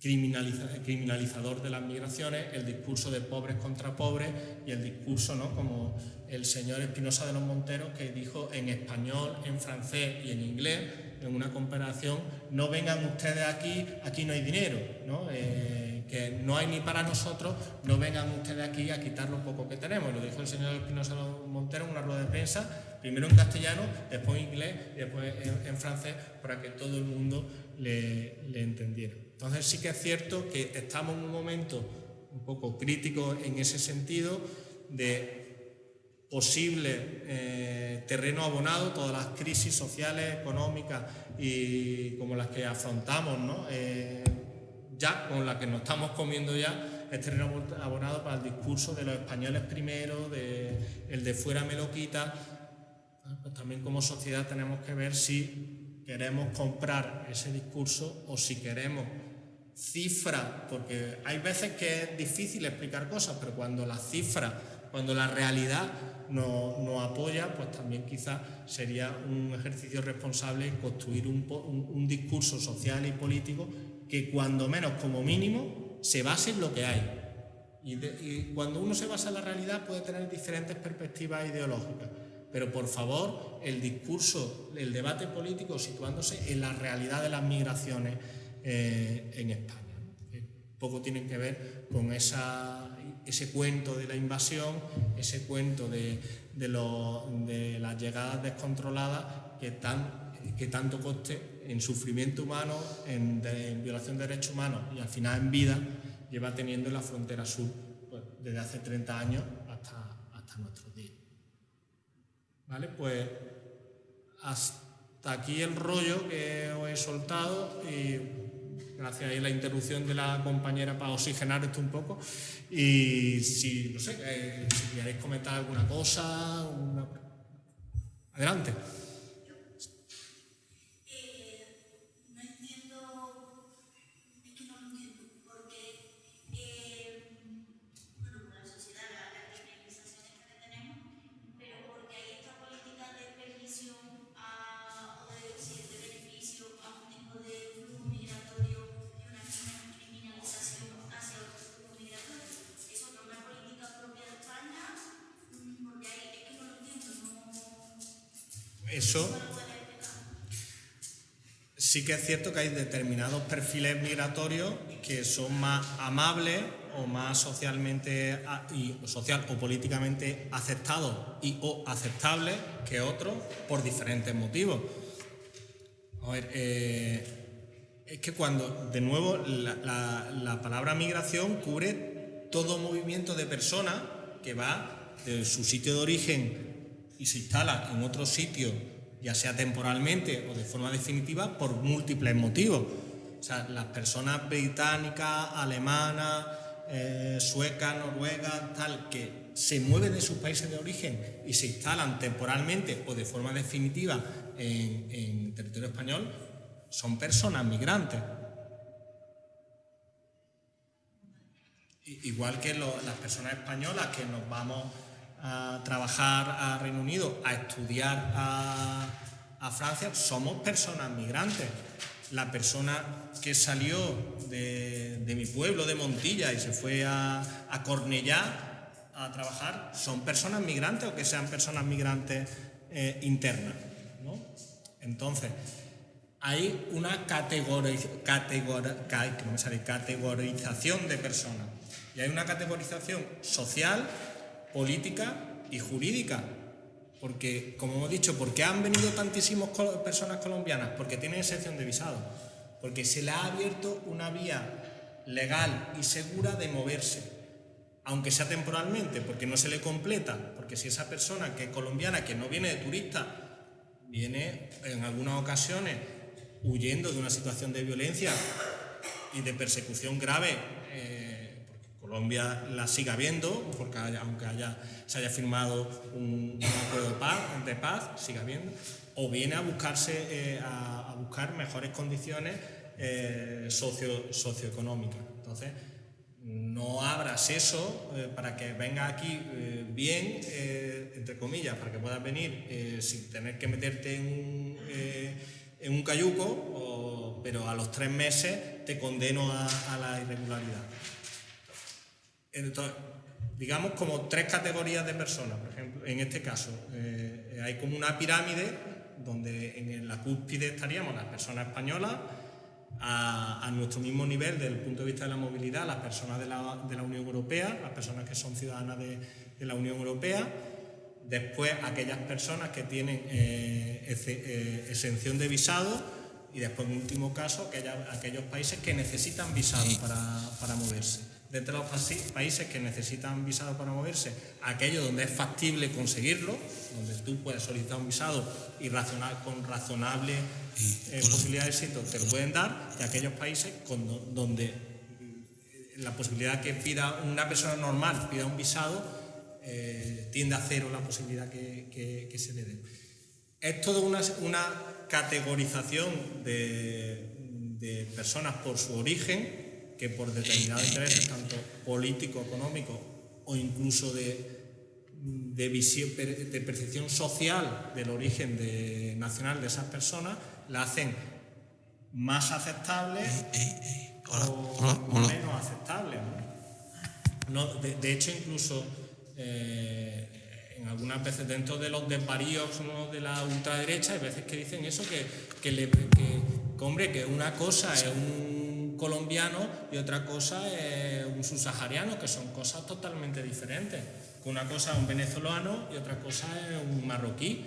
criminalizador de las migraciones, el discurso de pobres contra pobres y el discurso, ¿no? como el señor Espinosa de los Monteros que dijo en español, en francés y en inglés, en una comparación, no vengan ustedes aquí, aquí no hay dinero. ¿no? Eh, que no hay ni para nosotros, no vengan ustedes aquí a quitar lo poco que tenemos. Lo dijo el señor Espinosa Montero en una rueda de prensa, primero en castellano, después en inglés y después en, francés, para que todo el mundo le, entendiera. Entonces sí que es cierto que estamos en un momento un poco crítico en ese sentido de posible eh, terreno abonado, todas las crisis sociales, económicas y como las que afrontamos, ¿no? Eh, ya con la que nos estamos comiendo ya es terreno abonado para el discurso de los españoles primero, de, el de fuera me lo quita. Pues también como sociedad tenemos que ver si queremos comprar ese discurso o si queremos cifras, porque hay veces que es difícil explicar cosas, pero cuando la cifra, cuando la realidad nos, apoya, pues también quizás sería un ejercicio responsable construir un, un discurso social y político que cuando menos como mínimo se base en lo que hay. Y, cuando uno se basa en la realidad puede tener diferentes perspectivas ideológicas, pero por favor el discurso, el debate político situándose en la realidad de las migraciones eh, en España. poco tienen que ver con esa, ese cuento de la invasión, ese cuento de, de las llegadas descontroladas que, tan, que tanto coste en sufrimiento humano, en, violación de derechos humanos y al final en vida, lleva teniendo en la frontera sur pues, desde hace 30 años hasta, hasta nuestros días. ¿Vale? Pues hasta aquí el rollo que os he soltado y gracias a la interrupción de la compañera para oxigenar esto un poco y si, no sé, eh, si queréis comentar alguna cosa, adelante. Sí que es cierto que hay determinados perfiles migratorios que son más amables o más socialmente y social o políticamente aceptados y o aceptables que otros por diferentes motivos. A ver, eh, es que cuando, de nuevo, la palabra migración cubre todo movimiento de personas que va de su sitio de origen y se instala en otro sitio, ya sea temporalmente o de forma definitiva, por múltiples motivos. O sea, las personas británicas, alemanas, eh, suecas, noruegas, tal, que se mueven de sus países de origen y se instalan temporalmente o de forma definitiva en, territorio español, son personas migrantes. Igual que las personas españolas que nos vamos a trabajar a Reino Unido, a estudiar a, Francia, somos personas migrantes. La persona que salió de, mi pueblo, de Montilla, y se fue a, a Cornellá a trabajar, son personas migrantes o que sean personas migrantes eh, internas. Entonces, hay una categorización de personas y hay una categorización social política y jurídica. Porque, como hemos dicho, ¿por qué han venido tantísimas personas colombianas? Porque tienen excepción de visado. Porque se le ha abierto una vía legal y segura de moverse. aunque sea temporalmente, porque no se le completa, porque si esa persona que es colombiana, que no viene de turista, viene en algunas ocasiones huyendo de una situación de violencia y de persecución grave, Colombia la siga habiendo, porque aunque haya, se haya firmado un, acuerdo de paz, siga habiendo, o viene a buscarse eh, a, buscar mejores condiciones eh, socio, socioeconómicas. Entonces, no abras eso eh, para que venga aquí bien, entre comillas, para que puedas venir sin tener que meterte en un, en un cayuco, pero a los tres meses te condeno a, la irregularidad. Entonces, digamos como tres categorías de personas, por ejemplo, en este caso, hay como una pirámide donde en la cúspide estaríamos las personas españolas, a, nuestro mismo nivel desde el punto de vista de la movilidad las personas de la, de la Unión Europea, las personas que son ciudadanas de, de la Unión Europea, después aquellas personas que tienen eh, eh, exención de visado y después en último caso aquellos países que necesitan visado para, para moverse de los países que necesitan visado para moverse, aquellos donde es factible conseguirlo, donde tú puedes solicitar un visado y con razonable eh, posibilidad de éxito te lo pueden dar, y aquellos países donde eh, la posibilidad que pida una persona normal pida un visado eh, tiende a cero la posibilidad que, se le dé. Es toda una, una categorización de, de personas por su origen que por determinados intereses, tanto político, económico o incluso de, de, visión, de percepción social del origen de, nacional de esas personas, la hacen más aceptable o menos aceptable. ¿no? de, hecho, incluso eh, en algunas veces dentro de los desvaríos de la ultraderecha hay veces que dicen eso, que, que, le, que hombre, que una cosa es un colombiano y otra cosa es un subsahariano, que son cosas totalmente diferentes. Una cosa es un venezolano y otra cosa es un marroquí.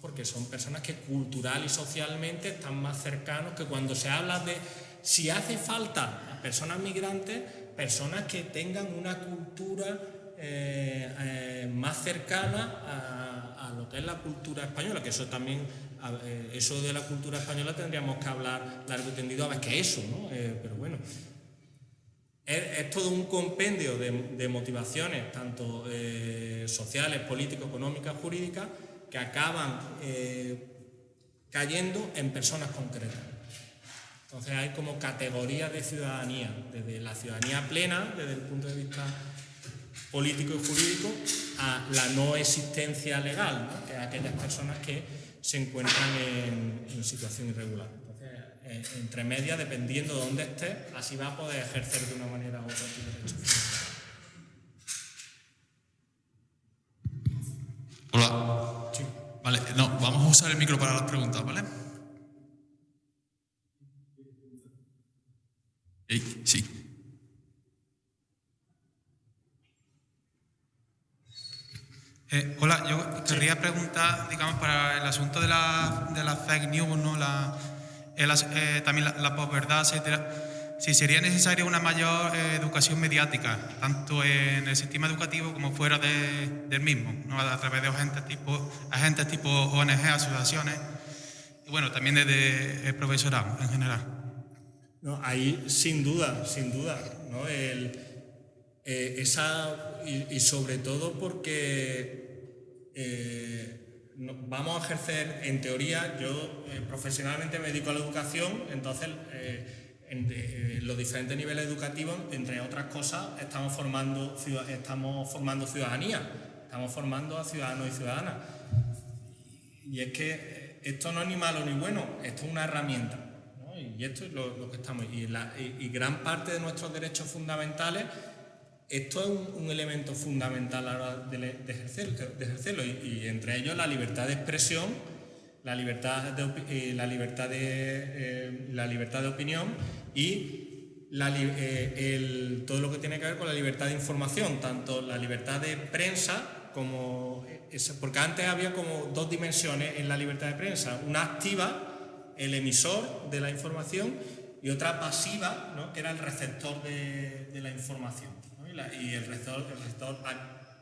Porque son personas que cultural y socialmente están más cercanos que cuando se habla de si hace falta personas migrantes, personas que tengan una cultura eh, eh, más cercana a, a, lo que es la cultura española, que eso también eh, eso de la cultura española tendríamos que hablar largo y tendido a ver qué es eso, ¿no? Eh, pero bueno, es, todo un compendio de, motivaciones, tanto eh, sociales, políticas, económicas, jurídicas, que acaban cayendo en personas concretas. Entonces hay como categorías de ciudadanía, desde la ciudadanía plena, desde el punto de vista político y jurídico, a la no existencia legal, ¿no? que es aquellas personas que se encuentran en, situación irregular. Entonces, eh, entre medias, dependiendo de dónde esté, así va a poder ejercer de una manera u otra tu derecho. Hola. Sí. Vale, no, vamos a usar el micro para las preguntas, ¿vale? Sí. Eh, hola, yo querría preguntar, digamos, para el asunto de la, de la fake news, ¿no? la, eh, también la, la posverdad, etcétera, si sería necesaria una mayor eh, educación mediática, tanto en el sistema educativo como fuera del mismo, ¿no? a través de agentes tipo, agentes tipo ONG, asociaciones, y bueno, también desde el profesorado en general. No, ahí sin duda, sin duda, ¿no? El, esa, y, y sobre todo porque eh, vamos a ejercer, en teoría, yo eh, profesionalmente me dedico a la educación, entonces eh, en, los diferentes niveles educativos, entre otras cosas, estamos formando, estamos formando ciudadanía, estamos formando a ciudadanos y ciudadanas. Y es que esto no es ni malo ni bueno, esto es una herramienta. Y esto es lo, que estamos. Y, y gran parte de nuestros derechos fundamentales esto es un, elemento fundamental a la hora de, ejercerlo y, entre ellos la libertad de expresión, la libertad de, eh, la libertad de, eh, la libertad de opinión y eh, todo lo que tiene que ver con la libertad de información, tanto la libertad de prensa como... porque antes había como dos dimensiones en la libertad de prensa, una activa, el emisor de la información, y otra pasiva, que era el receptor de la información Y el rector, el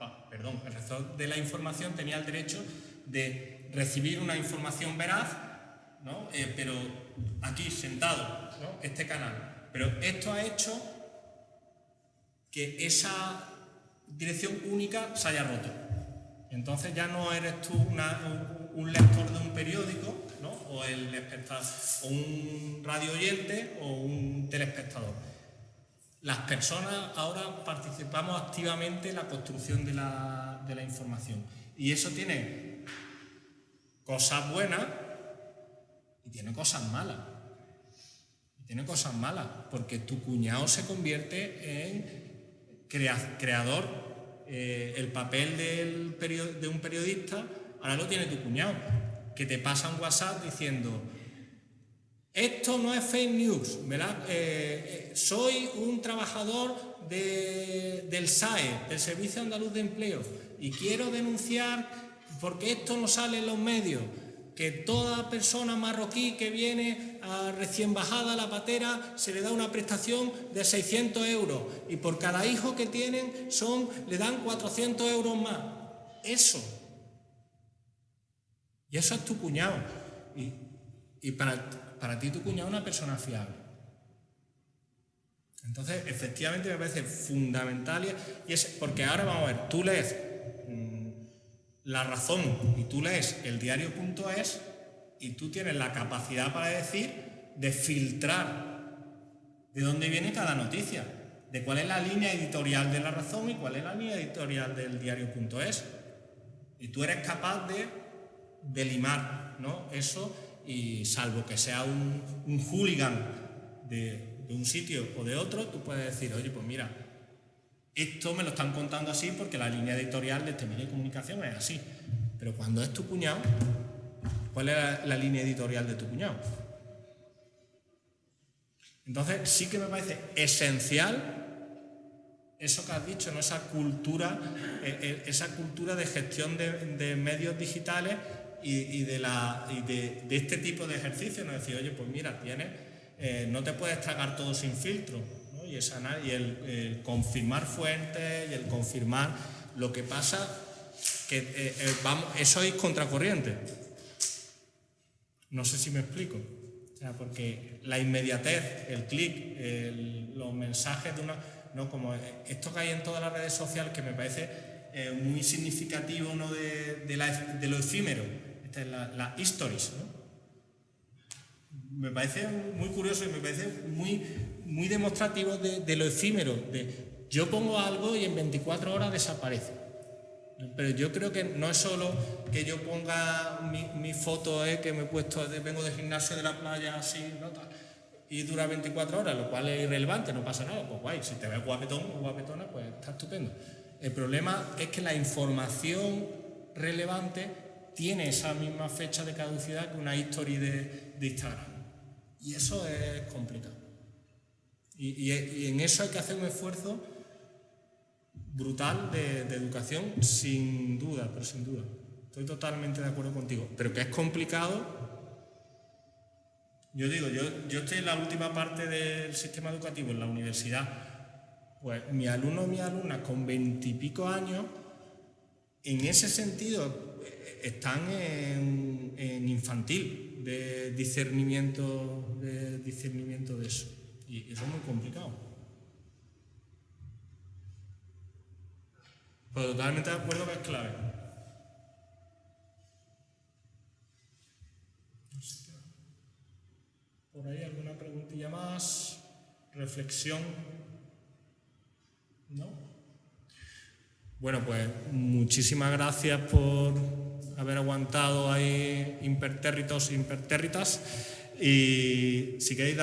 ah, perdón, el rector de la información tenía el derecho de recibir una información veraz, ¿no? Eh, pero aquí sentado, ¿no? este canal. Pero esto ha hecho que esa dirección única se haya roto. Entonces ya no eres tú un, lector de un periódico, ¿no? o, el o un radio oyente o un telespectador. Las personas ahora participamos activamente en la construcción de la, de la información. Y eso tiene cosas buenas y tiene cosas malas. Tiene cosas malas, porque tu cuñado se convierte en creador eh, el papel del de un periodista ahora lo tiene tu cuñado, que te pasa un WhatsApp diciendo, esto no es fake news, ¿verdad? Eh, eh, soy un trabajador del SAE, del Servicio Andaluz de Empleo, y quiero denunciar porque esto no sale en los medios que toda persona marroquí que viene recién bajada a la patera se le da una prestación de 600 euros y por cada hijo que tienen son, le dan 400 euros más. Eso. Y eso es tu cuñado. Y, para, para ti tu cuñado es una persona fiable. Entonces, efectivamente me parece fundamental y es porque ahora vamos a ver, tú lees la razón y tú lees el diario.es y tú tienes la capacidad para decir de filtrar de dónde viene cada noticia, de cuál es la línea editorial de la razón y cuál es la línea editorial del diario.es. Y tú eres capaz de, de limar ¿no? eso y salvo que sea un, hooligan de, un sitio o de otro, tú puedes decir, oye, pues mira, esto me lo están contando así porque la línea editorial de este medio de comunicación es así. Pero cuando es tu cuñado, ¿cuál es la, línea editorial de tu cuñado? Entonces sí que me parece esencial eso que has dicho, ¿no? esa, cultura, eh, eh, esa cultura de gestión de, medios digitales y, de, la, de, este tipo de ejercicios. ¿no? Decir, oye, pues mira, tienes, eh, no te puedes tragar todo sin filtro y, el, confirmar fuentes y el confirmar lo que pasa, que eh, eh, vamos, eso es contracorriente. No sé si me explico. O sea, porque la inmediatez, el clic, los mensajes de una... No, como esto que hay en todas las redes sociales que me parece muy significativo ¿no? de, de, lo efímero, es la, la stories, ¿no? me parece muy curioso y me parece muy, muy demostrativo de, lo efímero, de yo pongo algo y en 24 horas desaparece. Pero yo creo que no es solo que yo ponga mi, foto eh, que me he puesto, vengo de gimnasio de la playa así, y dura 24 horas, lo cual es irrelevante, no pasa nada, pues guay, si te ves guapetón o guapetona, pues está estupendo. El problema es que la información relevante tiene esa misma fecha de caducidad que una historia de Instagram. Y eso es complicado. Y, en eso hay que hacer un esfuerzo brutal de, educación, sin duda, pero sin duda. Estoy totalmente de acuerdo contigo. Pero que es complicado. Yo digo, yo, yo estoy en la última parte del sistema educativo, en la universidad. Pues mi alumno o mi alumna con veintipico años, en ese sentido, están en, infantil de discernimiento, de discernimiento de eso. Y eso es muy complicado. Pero totalmente de acuerdo que es clave. Por ahí alguna preguntilla más, reflexión. ¿No? Bueno, pues muchísimas gracias por haber aguantado ahí impertérritos e impertérritas. Y si queréis,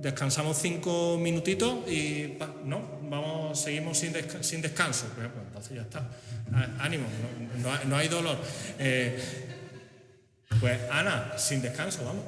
descansamos cinco minutitos y no, vamos, seguimos sin, sin descanso. Pues, pues, entonces ya está. Ánimo, no, hay dolor. Eh, pues Ana, sin descanso, vamos.